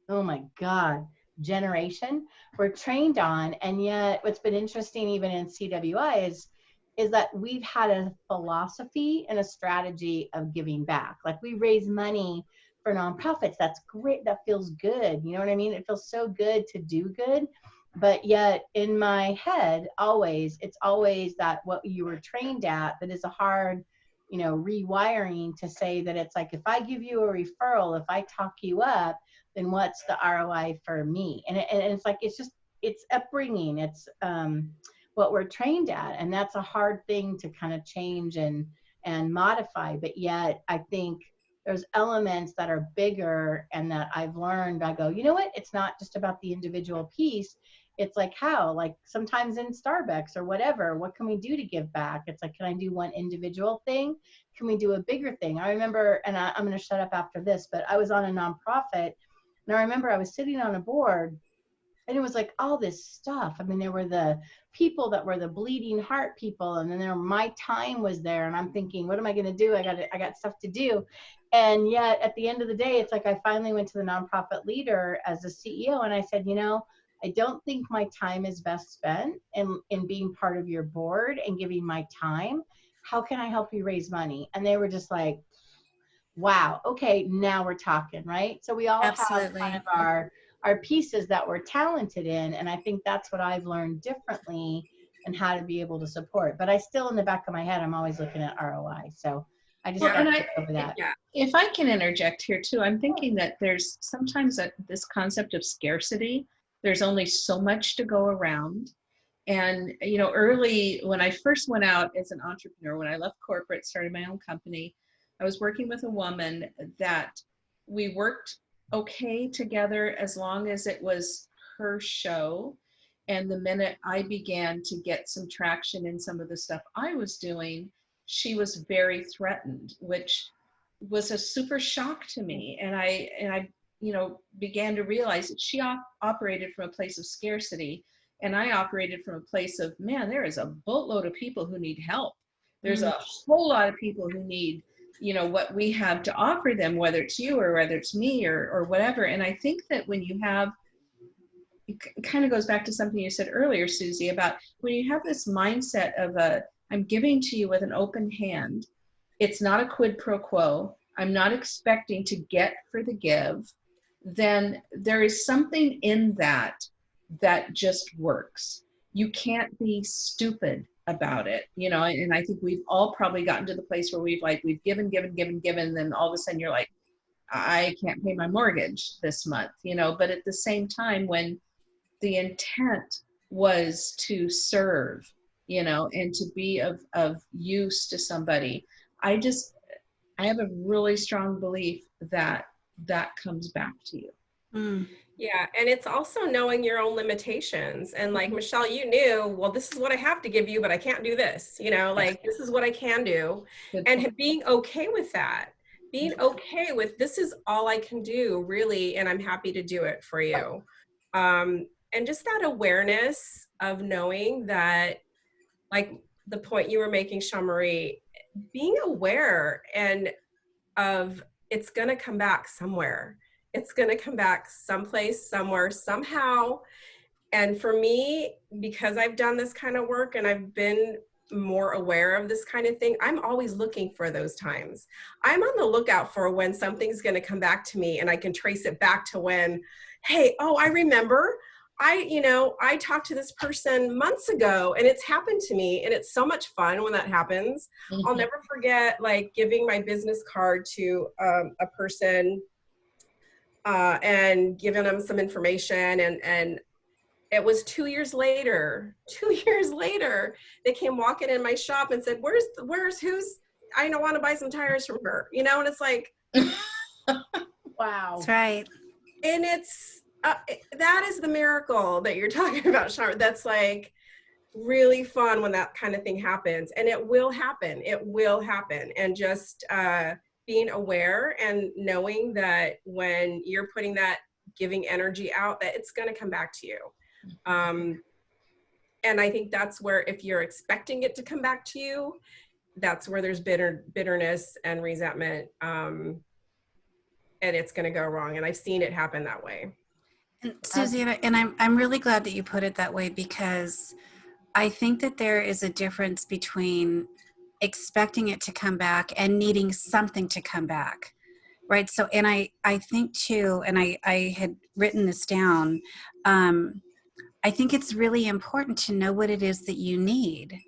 oh my god generation were trained on. And yet, what's been interesting even in CWI is is that we've had a philosophy and a strategy of giving back. Like we raise money for nonprofits. That's great. That feels good. You know what I mean? It feels so good to do good. but yet in my head, always, it's always that what you were trained at that is a hard, you know, rewiring to say that it's like, if I give you a referral, if I talk you up, then what's the ROI for me? And, it, and it's like, it's just, it's upbringing. It's um, what we're trained at. And that's a hard thing to kind of change and, and modify. But yet I think there's elements that are bigger and that I've learned. I go, you know what? It's not just about the individual piece. It's like how, like sometimes in Starbucks or whatever, what can we do to give back? It's like, can I do one individual thing? Can we do a bigger thing? I remember, and I, I'm going to shut up after this, but I was on a nonprofit and I remember I was sitting on a board and it was like all this stuff. I mean, there were the people that were the bleeding heart people, and then there my time was there, and I'm thinking, what am I going to do? I got I got stuff to do, and yet at the end of the day, it's like I finally went to the nonprofit leader as a CEO, and I said, you know, I don't think my time is best spent in in being part of your board and giving my time. How can I help you raise money? And they were just like, wow, okay, now we're talking, right? So we all Absolutely. have kind of our our pieces that we're talented in and i think that's what i've learned differently and how to be able to support but i still in the back of my head i'm always looking at roi so i just Well, and to I- over that Yeah. if I can interject here too, I'm thinking that there's sometimes that this concept of scarcity, there's only so much to go around. And, you know, early when I first went out as an entrepreneur, when I left corporate, started my own company, I was working with a woman that we worked okay together as long as it was her show. And the minute I began to get some traction in some of the stuff I was doing, she was very threatened, which was a super shock to me. And I and I, you know, began to realize that she op- operated from a place of scarcity, and I operated from a place of man. There is a boatload of people who need help. There's mm-hmm. a whole lot of people who need you know what we have to offer them whether it's you or whether it's me or or whatever. And i think that when you have it kind of goes back to something you said earlier susie about when you have this mindset of a i'm giving to you with an open hand. It's not a quid pro quo. I'm not expecting to get for the give. Then there is something in that that just works. You can't be stupid about it you know and i think we've all probably gotten to the place where we've like we've given given given given then all of a sudden you're like i can't pay my mortgage this month you know but at the same time when the intent was to serve you know and to be of of use to somebody i just i have a really strong belief that that comes back to you Mm. Yeah, and it's also knowing your own limitations. And like Mhm. Michelle, you knew, well, this is what I have to give you, but I can't do this. You know, like this is what I can do. And being okay with that, being okay with this is all I can do, really, and I'm happy to do it for you. Um, and just that awareness of knowing that, like the point you were making, Shamari, being aware and of it's going to come back somewhere it's going to come back someplace, somewhere, somehow. And for me, because I've done this kind of work and I've been more aware of this kind of thing, I'm always looking for those times. I'm on the lookout for when something's going to come back to me and I can trace it back to when, hey, oh, I remember. I, you know, I talked to this person months ago and it's happened to me and it's so much fun when that happens. I'll Mhm. never forget like giving my business card to um, a person uh, and giving them some information. And and it was two years later two years later they came walking in my shop and said where's where's who's i don't want to buy some tires from her you know? And it's like wow. That's right. and it's uh, that is the miracle that you're talking about Shar. that's like really fun when that kind of thing happens. And it will happen. It will happen. And just uh being aware and knowing that when you're putting that giving energy out that it's going to come back to you. Um and i think that's where if you're expecting it to come back to you that's where there's bitter bitterness and resentment um and it's going to go wrong and i've seen it happen that way. And Susie, and I'm I'm really glad that you put it that way because I think that there is a difference between expecting it to come back and needing something to come back. Right. So and I I think too, and I I had written this down, um, I think it's really important to know what it is that you need,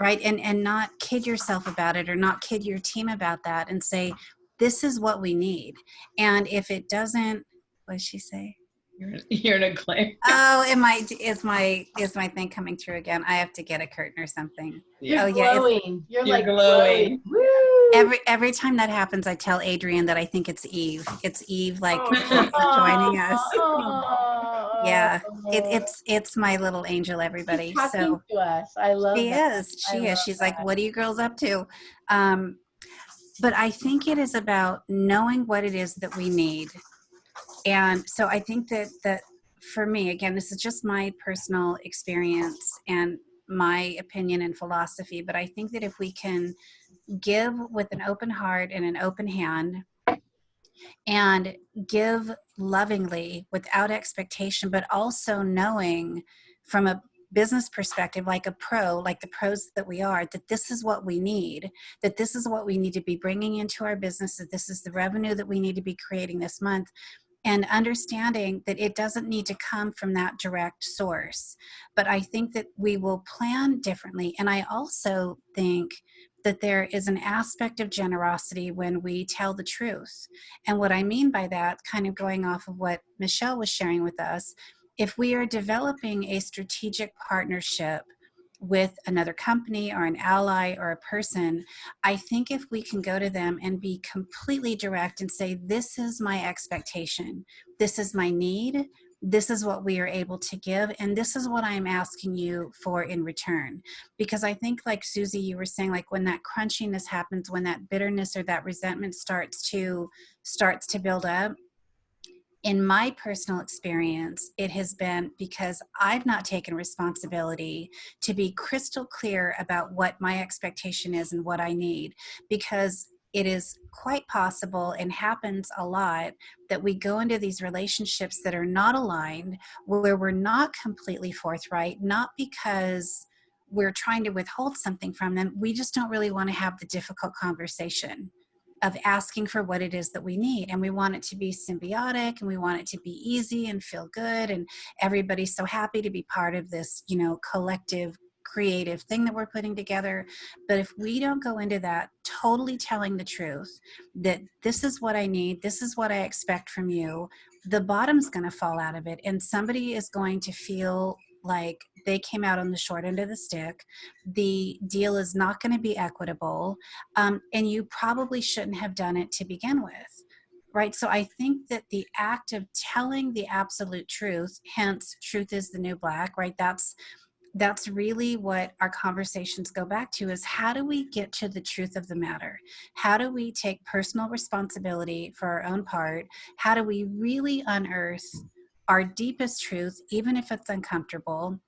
right? And and not kid yourself about it or not kid your team about that and say, this is what we need. And if it doesn't, what did she say? You're, you're in a glare. Oh, am I is my is my thing coming through again? I have to get a curtain or something. You're Oh, yeah, it's- You're, You're like glowing. glowing. Every every time that happens, I tell Adrian that I think it's Eve. It's Eve, like Oh. joining us. Oh. Yeah, It, it's it's my little angel, everybody. She's So to us. I love she that. is. I She is. love She's like, "What are you girls up to?" Um, but I think it is about knowing what it is that we need, and so I think that that for me, again, this is just my personal experience and my opinion and philosophy. But I think that if we can give with an open heart and an open hand and give lovingly without expectation, but also knowing from a business perspective, like a pro, like the pros that we are, that this is what we need, that this is what we need to be bringing into our business, that this is the revenue that we need to be creating this month. And understanding that it doesn't need to come from that direct source. But I think that we will plan differently. And I also think that there is an aspect of generosity when we tell the truth. And what I mean by that, kind of going off of what Michelle was sharing with us, if we are developing a strategic partnership with another company or an ally or a person, I think if we can go to them and be completely direct and say, This is my expectation, this is my need, this is what we are able to give, and this is what I'm asking you for in return. Because I think, like Susie, you were saying, like when that crunchiness happens, when that bitterness or that resentment starts to starts to build up, in my personal experience, it has been because I've not taken responsibility to be crystal clear about what my expectation is and what I need. Because it is quite possible and happens a lot that we go into these relationships that are not aligned, where we're not completely forthright, not because we're trying to withhold something from them. We just don't really want to have the difficult conversation of asking for what it is that we need and we want it to be symbiotic and we want it to be easy and feel good and everybody's so happy to be part of this you know collective creative thing that we're putting together. But if we don't go into that totally telling the truth that this is what i need this is what i expect from you the bottom's going to fall out of it and somebody is going to feel like they came out on the short end of the stick. The deal is not going to be equitable, um, and you probably shouldn't have done it to begin with. Right. So I think that the act of telling the absolute truth, hence truth is the new black, right? That's that's really what our conversations go back to is how do we get to the truth of the matter how do we take personal responsibility for our own part how do we really unearth our deepest truth, even if it's uncomfortable.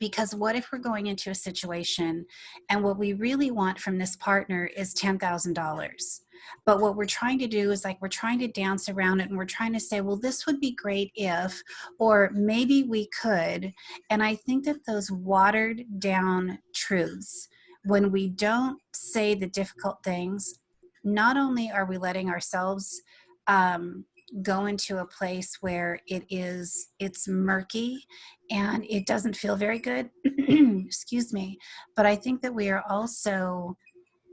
Because what if we're going into a situation and what we really want from this partner is $10,000? But what we're trying to do is like we're trying to dance around it and we're trying to say, well, this would be great if, or maybe we could. And I think that those watered down truths, when we don't say the difficult things, not only are we letting ourselves um, go into a place where it is it's murky and it doesn't feel very good. Excuse me. But i think that we are also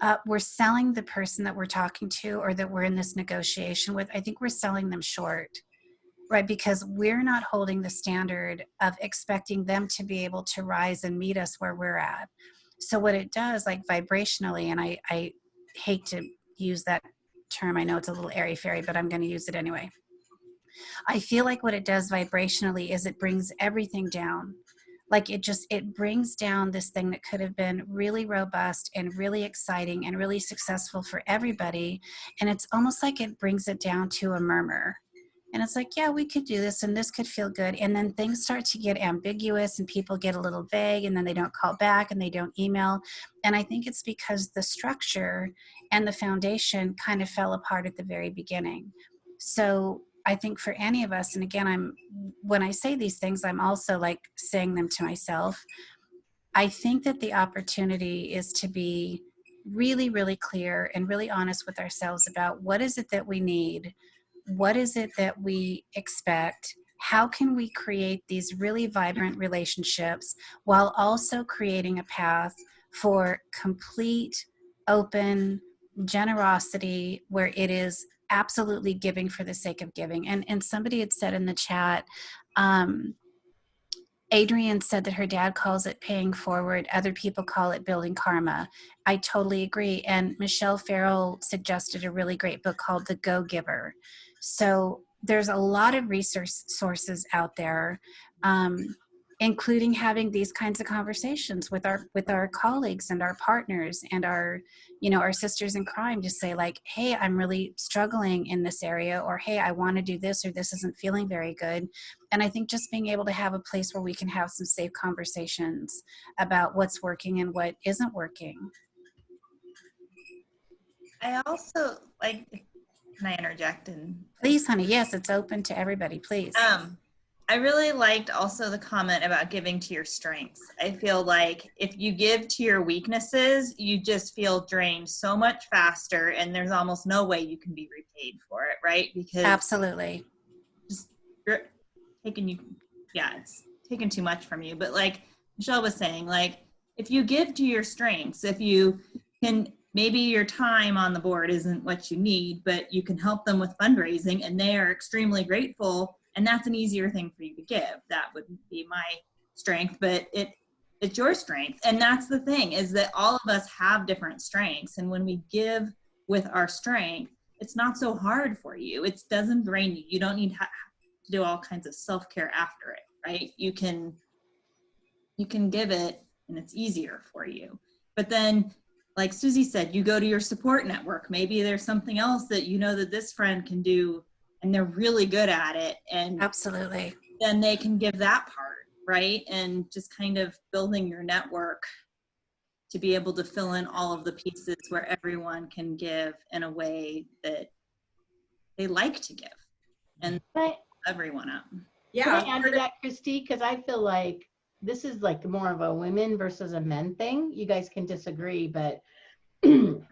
uh, we're selling the person that we're talking to or that we're in this negotiation with i think we're selling them short right? Because we're not holding the standard of expecting them to be able to rise and meet us where we're at. So what it does like vibrationally and i i hate to use that term. I know it's a little airy fairy, but I'm going to use it anyway. I feel like what it does vibrationally is it brings everything down. Like it just, it brings down this thing that could have been really robust and really exciting and really successful for everybody. And it's almost like it brings it down to a murmur. And it's like, yeah, we could do this and this could feel good. And then things start to get ambiguous and people get a little vague and then they don't call back and they don't email. And I think it's because the structure and the foundation kind of fell apart at the very beginning. So I think for any of us, and again, I'm when I say these things, I'm also like saying them to myself. I think that the opportunity is to be really, really clear and really honest with ourselves about what is it that we need, what is it that we expect, how can we create these really vibrant relationships while also creating a path for complete open generosity where it is absolutely giving for the sake of giving and and somebody had said in the chat um Adrienne said that her dad calls it paying forward. Other people call it building karma. I totally agree. And Michelle Farrell suggested a really great book called The Go Giver. So there's a lot of resource sources out there. Um, including having these kinds of conversations with our with our colleagues and our partners and our you know our sisters in crime to say like hey i'm really struggling in this area or hey i want to do this or this isn't feeling very good and i think just being able to have a place where we can have some safe conversations about what's working and what isn't working I also like. Can I interject and please honey yes it's open to everybody please um I really liked also the comment about giving to your strengths. I feel like if you give to your weaknesses, you just feel drained so much faster and there's almost no way you can be repaid for it, right? Because absolutely just you're taking you yeah, it's taking too much from you. But like Michelle was saying, like if you give to your strengths, if you can maybe your time on the board isn't what you need, but you can help them with fundraising and they are extremely grateful and that's an easier thing for you to give. That would be my strength but it it's your strength. And that's the thing is that all of us have different strengths and when we give with our strength it's not so hard for you. It doesn't drain you. You don't need to do all kinds of self-care after it right? You can you can give it and it's easier for you. But then like susie said you go to your support network maybe there's something else that you know that this friend can do and they're really good at it and absolutely then they can give that part right and just kind of building your network to be able to fill in all of the pieces where everyone can give in a way that they like to give and Can I, everyone up Yeah. can I add to that, Christy? Because I feel like this is like more of a women versus a men thing. You guys can disagree, but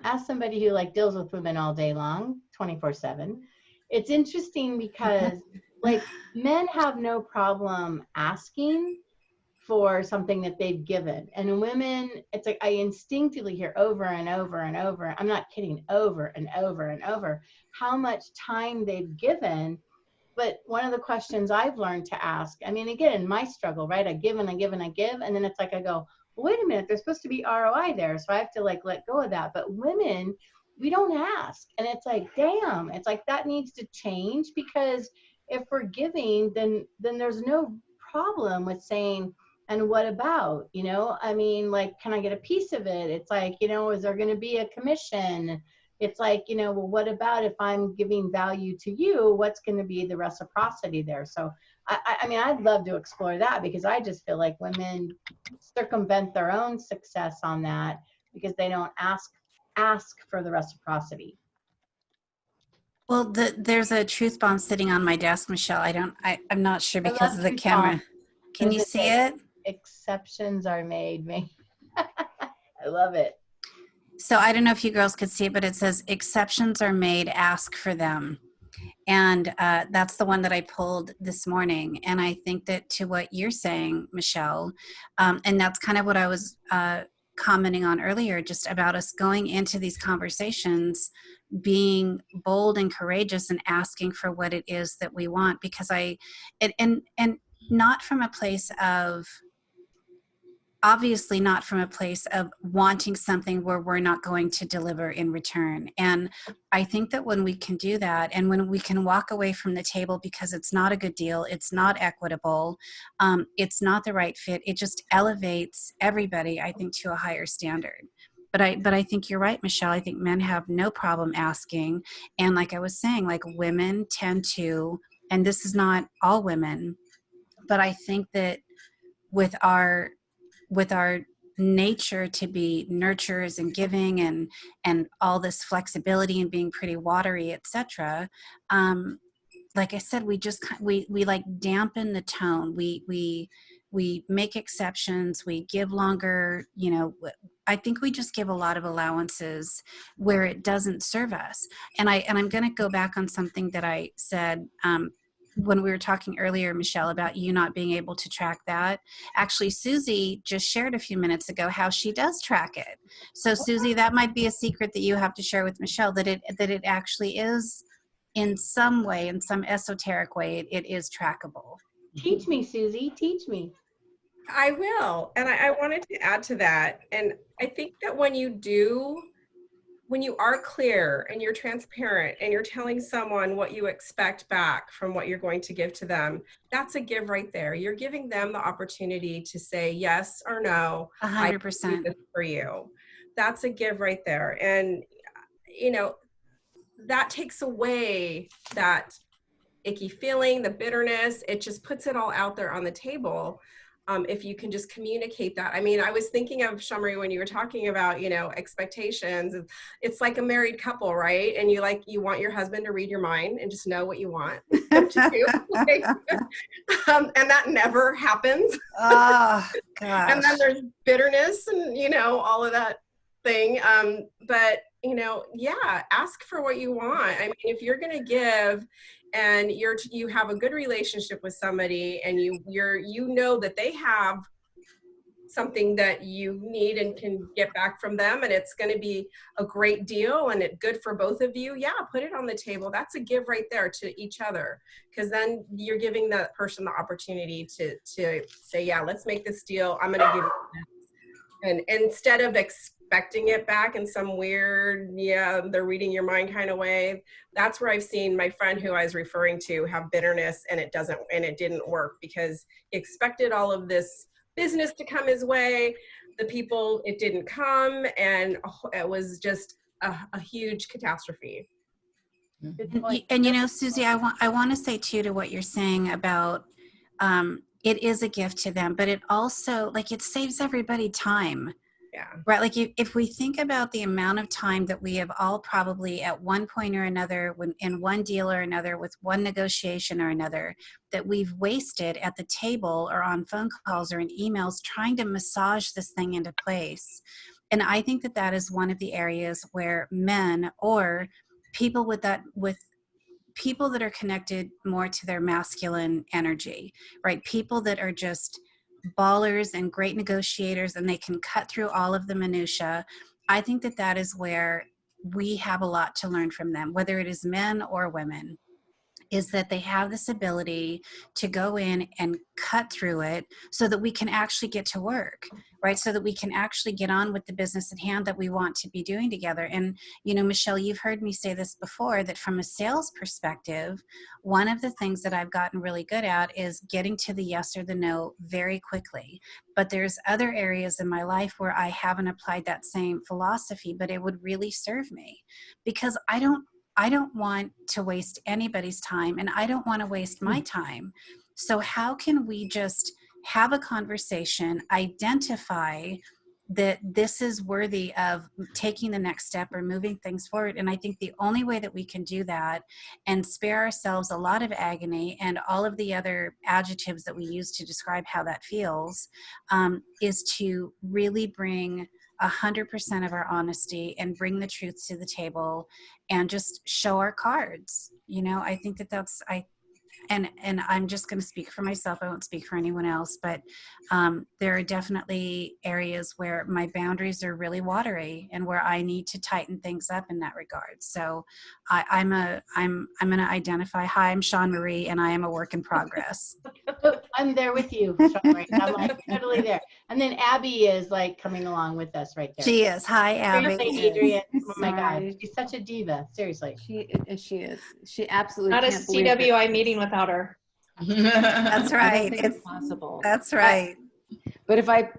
as somebody who like deals with women all day long, 24 seven, it's interesting because like men have no problem asking for something that they've given and women it's like i instinctively hear over and over and over i'm not kidding over and over and over how much time they've given but one of the questions i've learned to ask i mean again in my struggle right i give and i give and i give and then it's like i go well, wait a minute there's supposed to be roi there so i have to like let go of that. But women we don't ask and it's like damn it's like that needs to change because if we're giving then then there's no problem with saying and what about? You know i mean like can i get a piece of it? It's like you know is there going to be a commission it's like you know well what about if i'm giving value to you what's going to be the reciprocity there so I, I mean i'd love to explore that because i just feel like women circumvent their own success on that because they don't ask ask for the reciprocity. Well, the, there's a truth bomb sitting on my desk, Michelle. I don't, I, I'm not sure because of the camera. bombs. Can Those you see it? Exceptions are made, me. I love it. So I don't know if you girls could see it, but it says exceptions are made, ask for them. And uh, that's the one that I pulled this morning. And I think that to what you're saying, Michelle, um, and that's kind of what I was uh, commenting on earlier, just about us going into these conversations, being bold and courageous and asking for what it is that we want. Because I, and, and, and not from a place of, obviously not from a place of wanting something where we're not going to deliver in return. And I think that when we can do that and when we can walk away from the table because it's not a good deal, it's not equitable, um, it's not the right fit, it just elevates everybody, I think, to a higher standard. But I, but I think you're right, Michelle. I think men have no problem asking. And like I was saying, like women tend to, and this is not all women, but I think that with our with our nature to be nurturers and giving and and all this flexibility and being pretty watery etc um like i said we just we we like dampen the tone. We we we make exceptions. We give longer you know i think we just give a lot of allowances where it doesn't serve us. And i and i'm going to go back on something that i said um when we were talking earlier, Michelle, about you not being able to track that. Actually, Susie just shared a few minutes ago how she does track it. So, oh, Susie, that might be a secret that you have to share with Michelle that it that it actually is, in some way, in some esoteric way, it, it is trackable. Teach me, Susie. Teach me. I will. And I, I wanted to add to that. And I think that when you do, when you are clear and you're transparent and you're telling someone what you expect back from what you're going to give to them, that's a give right there. You're giving them the opportunity to say yes or no. A I hundred can do percent. this for you. That's a give right there. And, you know, that takes away that icky feeling, the bitterness. It just puts it all out there on the table. Um, if you can just communicate that. I mean, I was thinking of Shamri when you were talking about, you know, expectations. It's like a married couple, right? And you like you want your husband to read your mind and just know what you want to do. Like, um, and that never happens Oh gosh. and then there's bitterness and you know all of that thing um but you know yeah ask for what you want. I mean if you're going to give and you're you have a good relationship with somebody and you you're you know that they have something that you need and can get back from them and it's going to be a great deal and it good for both of you yeah put it on the table. That's a give right there to each other because then you're giving that person the opportunity to to say yeah let's make this deal. I'm going to give. And instead of expecting it back in some weird yeah they're reading your mind kind of way that's where i've seen my friend who i was referring to have bitterness and it doesn't and it didn't work because he expected all of this business to come his way. The people it didn't come and it was just a, a huge catastrophe. And, and you know, Susie, I want I want to say too to what you're saying about um, it is a gift to them, but it also like it saves everybody time, yeah right? Like if, if we think about the amount of time that we have all probably at one point or another, when in one deal or another, with one negotiation or another, that we've wasted at the table or on phone calls or in emails trying to massage this thing into place. And I think that that is one of the areas where men or people with that with people that are connected more to their masculine energy right? People that are just ballers and great negotiators and they can cut through all of the minutia i think that that is where we have a lot to learn from them whether it is men or women is that they have this ability to go in and cut through it so that we can actually get to work right? So that we can actually get on with the business at hand that we want to be doing together. And you know michelle you've heard me say this before that from a sales perspective one of the things that i've gotten really good at is getting to the yes or the no very quickly. But there's other areas in my life where i haven't applied that same philosophy but it would really serve me because i don't I don't want to waste anybody's time and I don't want to waste my time. So, how can we just have a conversation, identify that this is worthy of taking the next step or moving things forward? And I think the only way that we can do that and spare ourselves a lot of agony and all of the other adjectives that we use to describe how that feels um, is to really bring. 100% of our honesty and bring the truth to the table and just show our cards. You know i think that that's i and and i'm just going to speak for myself i won't speak for anyone else but um, there are definitely areas where my boundaries are really watery and where i need to tighten things up in that regard so I, i'm a i'm i'm going to identify hi i'm sean marie and i am a work in progress I'm there with you. Sean, right? I'm like totally there. And then Abby is like coming along with us right there. she is hi Seriously, abby Adrian. Oh my God, she's such a diva. Seriously. She she is. She absolutely Not a can't believe CWI meeting without her. that's right it's it's possible. that's right But if I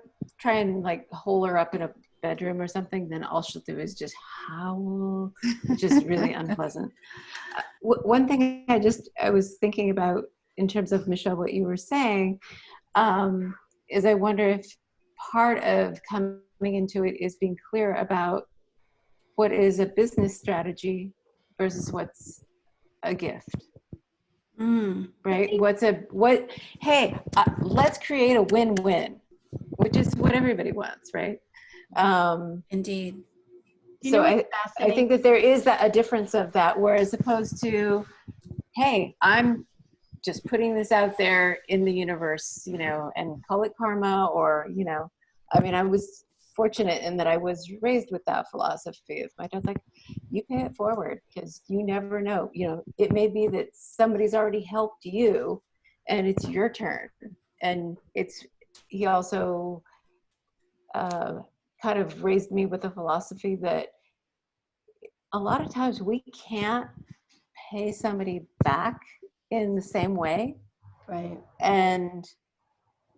try and like hole her up in a bedroom or something, then all she'll do is just howl, which is really unpleasant. Uh, w- one thing I just I was thinking about in terms of Michelle, what you were saying, um, is I wonder if part of coming into it is being clear about what is a business strategy versus what's a gift Mm. right? what's a what hey uh, let's create a win-win which is what everybody wants right? Um indeed. You so i i think that there is that a difference of that whereas opposed to hey i'm just putting this out there in the universe, you know, and call it karma or, you know, I mean, I was fortunate in that I was raised with that philosophy of my dad's like, you pay it forward because you never know. You know, it may be that somebody's already helped you and it's your turn. And it's, he also uh, kind of raised me with a philosophy that a lot of times we can't pay somebody back in the same way Right. and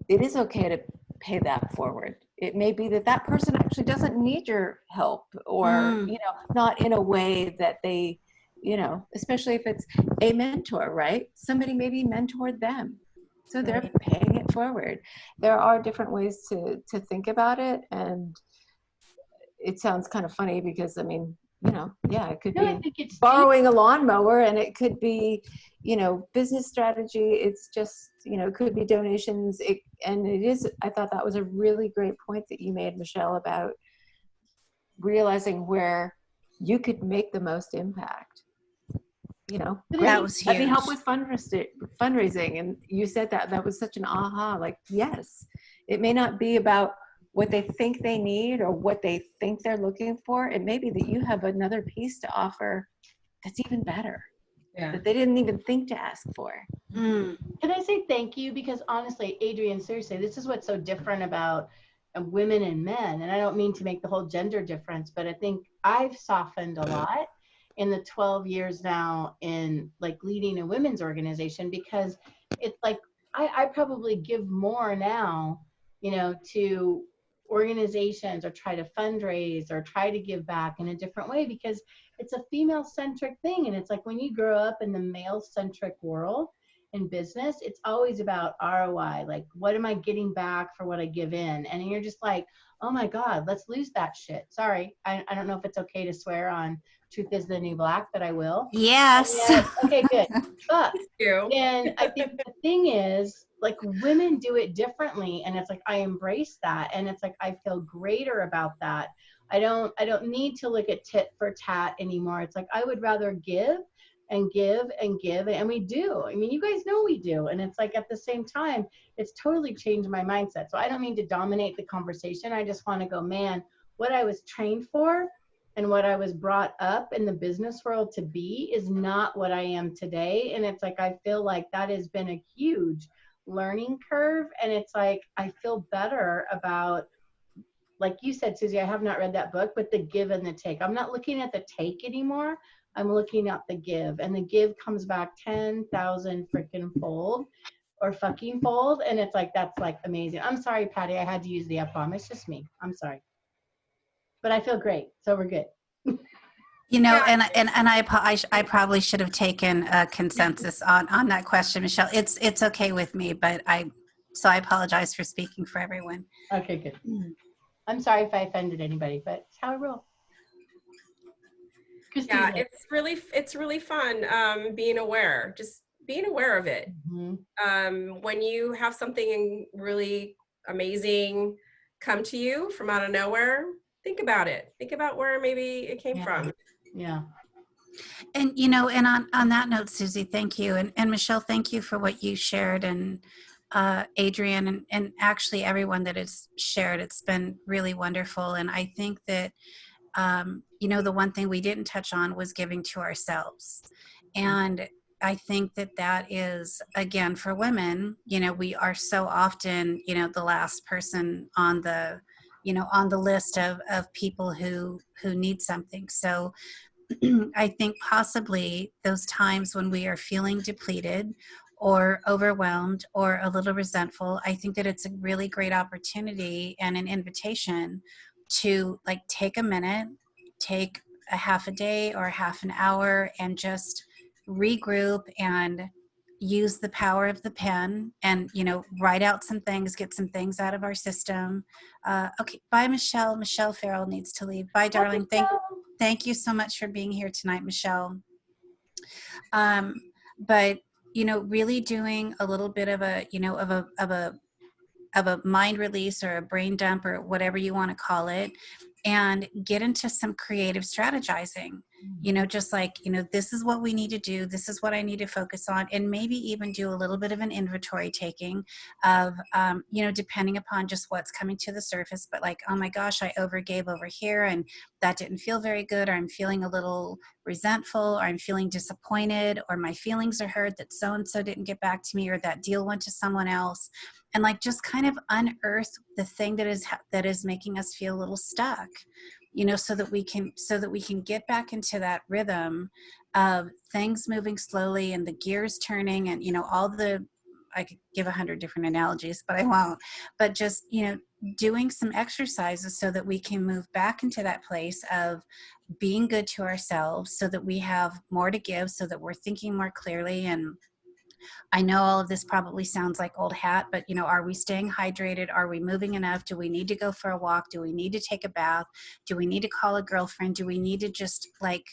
it is okay to pay that forward it may be that that person actually doesn't need your help or Mm. you know not in a way that they you know especially if it's a mentor right? Somebody maybe mentored them. So they're paying it forward. There are different ways to to think about it and it sounds kind of funny because i mean you know yeah it could No, I be think it's deep. borrowing a lawnmower and it could be you know business strategy. It's just you know it could be donations. It, and it is i thought that was a really great point that you made michelle about realizing where you could make the most impact you know? But That it- was let me help with fundraising fundraising. And you said that that was such an aha like yes. It may not be about what they think they need or what they think they're looking for it may be that you have another piece to offer that's even better Yeah. that they didn't even think to ask for Mm. Can I say thank you? Because honestly, Adrian, seriously, this is what's so different about uh, women and men. And I don't mean to make the whole gender difference, but I think I've softened a lot in the 12 years now in like leading a women's organization because it's like I, I probably give more now, you know, to organizations or try to fundraise or try to give back in a different way because it's a female centric thing. And it's like when you grow up in the male centric world, in business, it's always about ROI. Like, what am I getting back for what I give in? And you're just like, oh my God, let's lose that shit. Sorry. I, I don't know if it's okay to swear on Truth is the New Black, but I will. Yes. Yes. Okay, good. But You. and I think the thing is, like, women do it differently, and it's like I embrace that, and it's like I feel greater about that. I don't, I don't need to look at tit for tat anymore. It's like I would rather give and give and give, and we do. I mean, you guys know we do, and it's like at the same time, it's totally changed my mindset. So I don't mean to dominate the conversation. I just want to go, man, what I was trained for and what I was brought up in the business world to be is not what I am today. And it's like, I feel like that has been a huge learning curve. And it's like, I feel better about, like you said, Susie, I have not read that book, but the give and the take. I'm not looking at the take anymore. I'm looking at the give. And the give comes back 10,000 freaking fold or fucking fold. And it's like, that's like amazing. I'm sorry, Patty, I had to use the F bomb. It's just me. I'm sorry. But I feel great. So we're good. You know, and and and I, I sh- I probably should have taken a consensus on on that question, Michelle. It's it's okay with me, but I so I apologize for speaking for everyone. Okay, good. Mm. I'm sorry if I offended anybody, but it's how I roll. Christine, Yeah, it's really it's really fun um, being aware, just being aware of it. Mhm. Um, when you have something really amazing come to you from out of nowhere, think about it. Think about where maybe it came Yeah. from. yeah. And you know, and on on that note, Susie, thank you, and and Michelle, thank you for what you shared, and uh, Adrian, and and actually everyone that has shared. It's been really wonderful, and I think that um, you know the one thing we didn't touch on was giving to ourselves, and I think that that is again for women. You know, we are so often you know the last person on the you know on the list of of people who who need something. So I think possibly those times when we are feeling depleted or overwhelmed or a little resentful, I think that it's a really great opportunity and an invitation to like take a minute, take a half a day or half an hour and just regroup and use the power of the pen and you know write out some things get some things out of our system. Uh, okay bye michelle. Michelle farrell needs to leave. Bye darling. Thank thank you so much for being here tonight, Michelle. Um, but you know, really doing a little bit of a, you know, of a of a of a mind release or a brain dump or whatever you want to call it, and get into some creative strategizing. you know just like you know this is what we need to do this is what i need to focus on and maybe even do a little bit of an inventory taking of um, you know depending upon just what's coming to the surface but like oh my gosh i overgave over here and that didn't feel very good or i'm feeling a little resentful or i'm feeling disappointed or my feelings are hurt that so and so didn't get back to me or that deal went to someone else and like just kind of unearth the thing that is that is making us feel a little stuck you know so that we can so that we can get back into that rhythm of things moving slowly and the gears turning and you know all the i could give a hundred different analogies but i won't but just you know doing some exercises so that we can move back into that place of being good to ourselves so that we have more to give so that we're thinking more clearly and I know all of this probably sounds like old hat, but you know, are we staying hydrated? Are we moving enough? Do we need to go for a walk? Do we need to take a bath? Do we need to call a girlfriend? Do we need to just like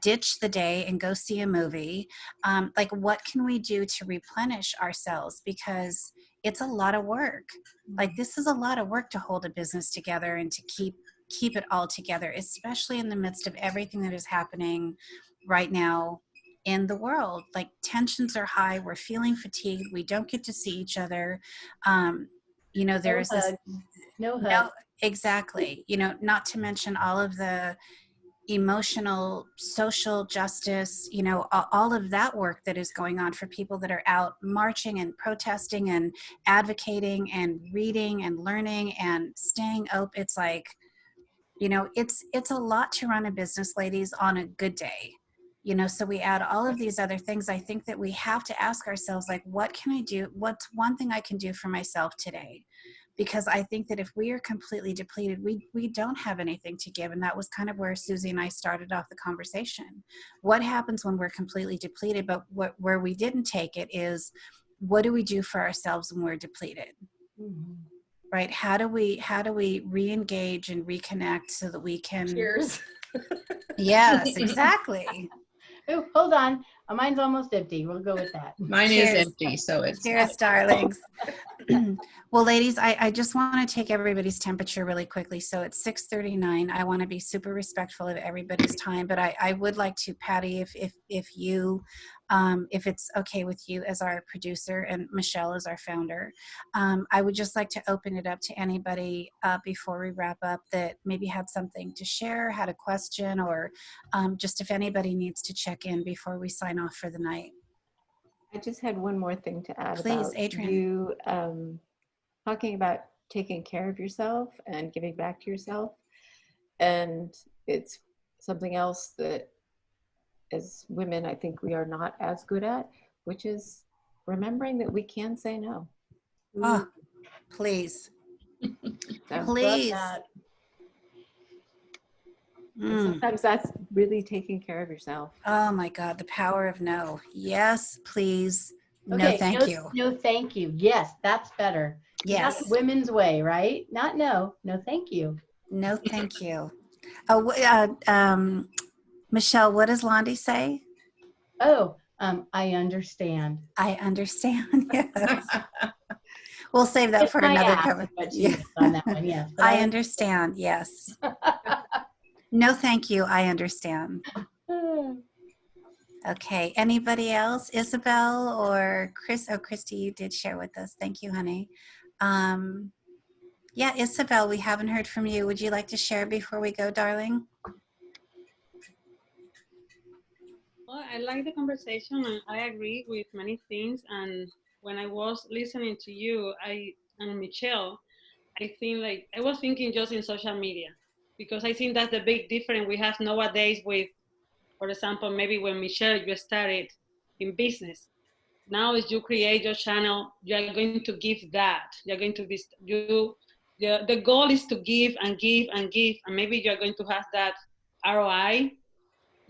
ditch the day and go see a movie? Um, like, what can we do to replenish ourselves? Because it's a lot of work. Like, this is a lot of work to hold a business together and to keep keep it all together, especially in the midst of everything that is happening right now in the world. Like tensions are high, we're feeling fatigued, we don't get to see each other. Um, you know, there's no this no, no exactly, you know, not to mention all of the emotional social justice you know all of that work that is going on for people that are out marching and protesting and advocating and reading and learning and staying up. it's like you know it's it's a lot to run a business ladies on a good day you know so we add all of these other things. I think that we have to ask ourselves like what can i do? What's one thing i can do for myself today? Because i think that if we are completely depleted we we don't have anything to give. And that was kind of where susie and i started off the conversation. What happens when we're completely depleted? But what where we didn't take it is what do we do for ourselves when we're depleted? Mhm. right? How do we how do we re-engage and reconnect so that we can Cheers. yes exactly Ooh, hold on. Uh, Mine's almost empty. We'll go with that. Mine Cheers. is empty, so it's Cheers, darlings. well, ladies, I, I just want to take everybody's temperature really quickly. So it's 6.39. I want to be super respectful of everybody's time, but I, I would like to, Patty, if, if, if you, um, if it's okay with you as our producer and Michelle as our founder, um, I would just like to open it up to anybody uh, before we wrap up that maybe had something to share, had a question, or um, just if anybody needs to check in before we sign off for the night. I just had one more thing to add Please, about Adrian. you um, talking about taking care of yourself and giving back to yourself. And it's something else that as women, I think we are not as good at, which is remembering that we can say no. Oh, please, So please. that. Mm. sometimes that's really taking care of yourself. Oh my God, the power of no. Yes, please. No, Okay, thank you. No, thank you. Yes, that's better. Yes. That's women's way, right? Not no. No, thank you. No, thank you. Oh, uh, um, Michelle, what does Londi say? Oh, um, I understand. I understand. Yes. We'll save that for another cover. Yeah. on that one, yes. But I understand. Yes. No, thank you. I understand. Okay. Anybody else? Isabel or Chris? Oh, Christy, you did share with us. Thank you, honey. Um, yeah, Isabel, we haven't heard from you. Would you like to share before we go, darling? Well, I like the conversation and I agree with many things. And when I was listening to you, I and Michelle, I think like I was thinking just in social media because I think that's the big difference we have nowadays with, for example, maybe when Michelle you started in business. Now as you create your channel, you are going to give that. You're going to be you. The, the goal is to give and give and give, and maybe you're going to have that ROI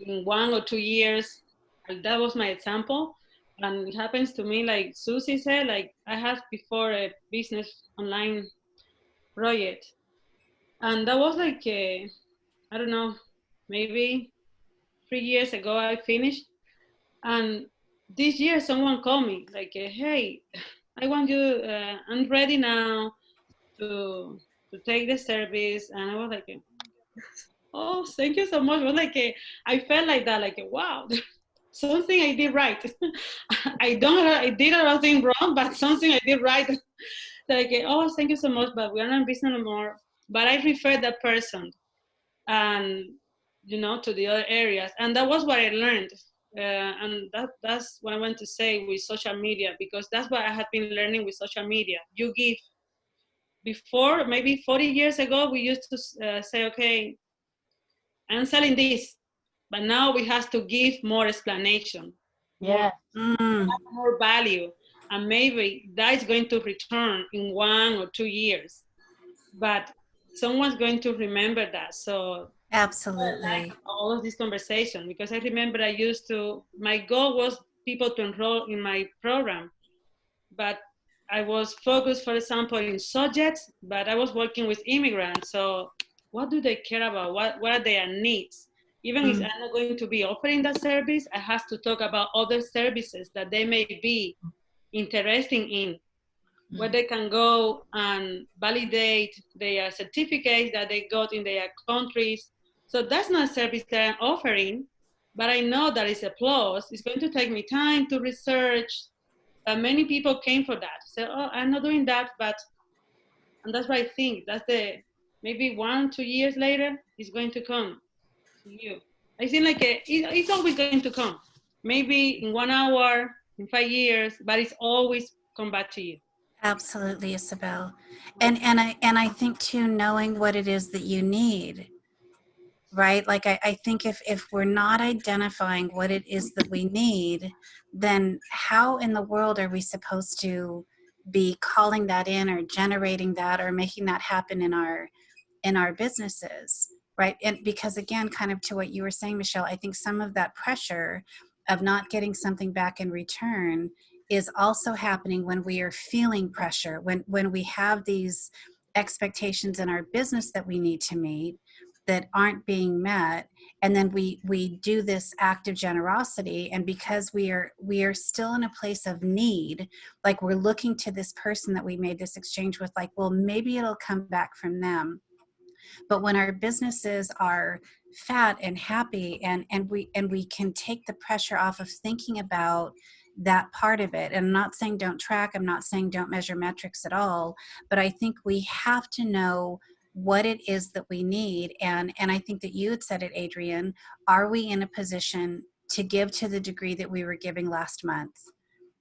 in one or two years. And that was my example. And it happens to me, like Susie said, like I had before a business online project. And that was like, I I don't know, maybe three years ago I finished. And this year someone called me like, uh, hey, I want you, uh, I'm ready now to, to take the service. And I was like, oh, thank you so much. Was like I felt like that, like wow, something I did right. I don't, I did a lot of things wrong, but something I did right. like, oh, thank you so much, but we're not in business anymore. But I referred that person, and you know, to the other areas, and that was what I learned. Uh, and that, that's what I want to say with social media because that's what I have been learning with social media. You give. Before, maybe 40 years ago, we used to uh, say, okay, I'm selling this, but now we have to give more explanation, Yeah. Mm, more value, and maybe that is going to return in one or two years, but someone's going to remember that. So absolutely. all of this conversation because I remember I used to my goal was people to enroll in my program, but I was focused, for example, in subjects, but I was working with immigrants. So what do they care about? What what are their needs? Even if Mm. I'm not going to be offering that service, I have to talk about other services that they may be interested in where they can go and validate their certificates that they got in their countries. So that's not a service that I'm offering, but I know that it's a plus. It's going to take me time to research. But many people came for that. So oh, I'm not doing that, but and that's what I think. That's the maybe one, two years later, it's going to come to you. I think like a, it, it's always going to come. Maybe in one hour, in five years, but it's always come back to you. Absolutely, Isabel. And and I and I think too, knowing what it is that you need, right? Like I, I think if if we're not identifying what it is that we need, then how in the world are we supposed to be calling that in or generating that or making that happen in our in our businesses? Right. And because again, kind of to what you were saying, Michelle, I think some of that pressure of not getting something back in return is also happening when we are feeling pressure when when we have these expectations in our business that we need to meet that aren't being met and then we we do this act of generosity and because we are we are still in a place of need like we're looking to this person that we made this exchange with like well maybe it'll come back from them. But when our businesses are fat and happy and and we and we can take the pressure off of thinking about that part of it and i'm not saying don't track i'm not saying don't measure metrics at all but i think we have to know what it is that we need and and i think that you had said it adrian are we in a position to give to the degree that we were giving last month?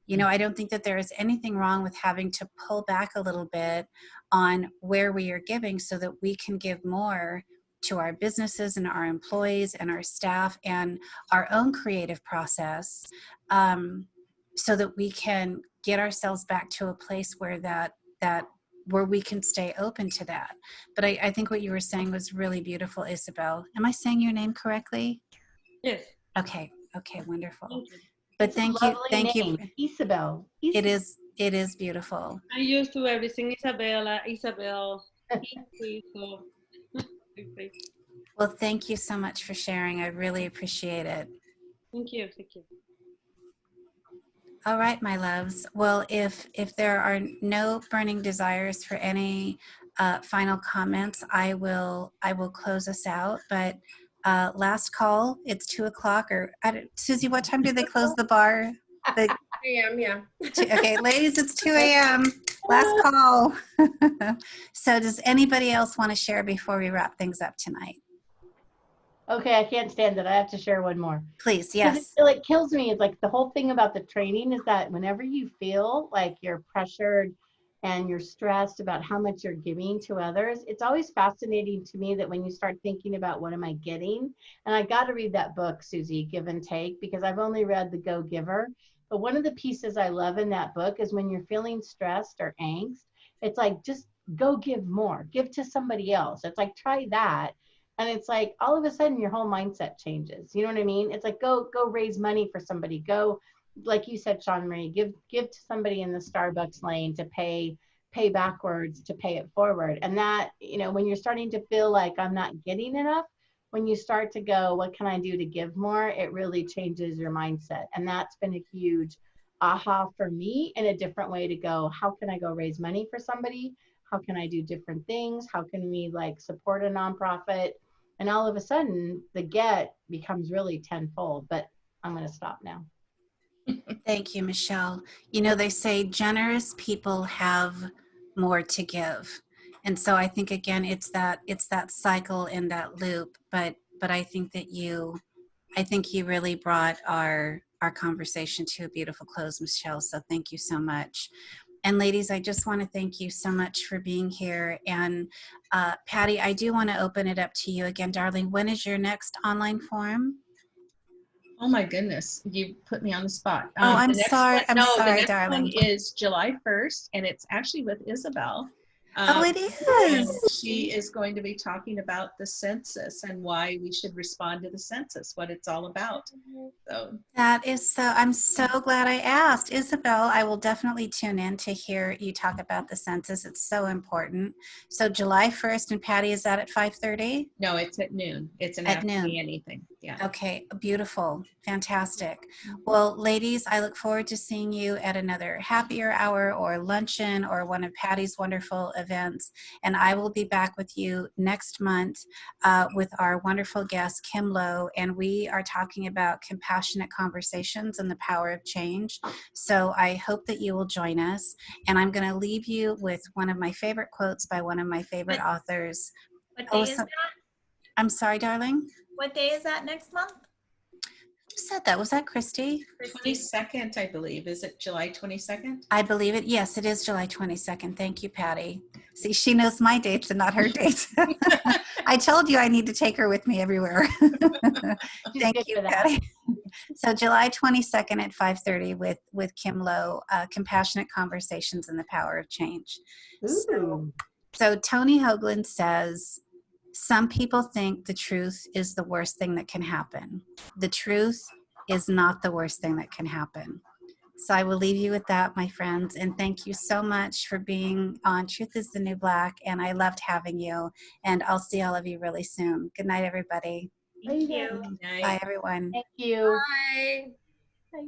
You know i don't think that there is anything wrong with having to pull back a little bit on where we are giving so that we can give more to our businesses and our employees and our staff and our own creative process um, so that we can get ourselves back to a place where that that where we can stay open to that but I, I think what you were saying was really beautiful isabel am i saying your name correctly Yes. okay okay wonderful but It's thank you thank name, you Isabel. it Isabel. is it is beautiful I used to everything Isabella, Isabel, Izzy, so okay. well thank you so much for sharing i really appreciate it thank you, thank you. All right, my loves. Well, if if there are no burning desires for any uh, final comments, I will I will close us out. But uh, last call. It's two o'clock. Or I don't, Susie, what time do they close the bar? The, am, yeah. okay, ladies, it's two a.m. Last call. so, does anybody else want to share before we wrap things up tonight? Okay, I can't stand it. I have to share one more. Please, yes. It like kills me. It's like the whole thing about the training is that whenever you feel like you're pressured and you're stressed about how much you're giving to others, it's always fascinating to me that when you start thinking about what am I getting, and I got to read that book, Susie, Give and Take, because I've only read The Go Giver. But one of the pieces I love in that book is when you're feeling stressed or angst, it's like just go give more, give to somebody else. It's like try that and it's like all of a sudden your whole mindset changes. You know what i mean? It's like go go raise money for somebody. Go like you said sean marie give give to somebody in the starbucks lane to pay pay backwards to pay it forward. And that you know when you're starting to feel like i'm not getting enough when you start to go what can i do to give more? It really changes your mindset. And that's been a huge aha for me in a different way to go. How can i go raise money for somebody? How can i do different things? How can we like support a nonprofit and all of a sudden the get becomes really tenfold. But I'm going to stop now. Thank you, Michelle. You know, they say generous people have more to give. And so I think again it's that it's that cycle in that loop, but but I think that you I think you really brought our our conversation to a beautiful close, Michelle. So thank you so much. And ladies, I just want to thank you so much for being here. And uh, Patty, I do want to open it up to you again, darling. When is your next online forum? Oh my goodness, you put me on the spot. Oh, Um, I'm sorry. one- I'm no, sorry, the next darling. One is July 1st, and it's actually with Isabel. Oh, Um, it and is. She is going to be talking about the census and why we should respond to the census, what it's all about. So That is so, I'm so glad I asked. Isabel, I will definitely tune in to hear you talk about the census. It's so important. So July 1st, and Patty, is that at 5.30? no, it's at noon. It's an At noon. anything. Yeah. Okay, beautiful, fantastic. Well, ladies, I look forward to seeing you at another happier hour or luncheon or one of Patty's wonderful events. And I will be back with you next month uh, with our wonderful guest, Kim Lowe, and we are talking about compassionate conversations and the power of change. So I hope that you will join us. And I'm going to leave you with one of my favorite quotes by one of my favorite authors. What Oh, day is that? I'm sorry, darling. What day is that next month? Who said that? Was that Christy? Christy? 22nd, I believe. Is it July 22nd? I believe it. Yes, it is July 22nd. Thank you, Patty. See, she knows my dates and not her dates. I told you I need to take her with me everywhere. Thank you. Patty. So July 22nd at 5:30 with with Kim Lowe, uh, compassionate conversations and the power of change. So, so Tony Hoagland says, some people think the truth is the worst thing that can happen. The truth is not the worst thing that can happen. So I will leave you with that, my friends. And thank you so much for being on Truth is the New Black. And I loved having you. And I'll see all of you really soon. Good night, everybody. Thank you. Bye, everyone. Thank you. Bye. Bye.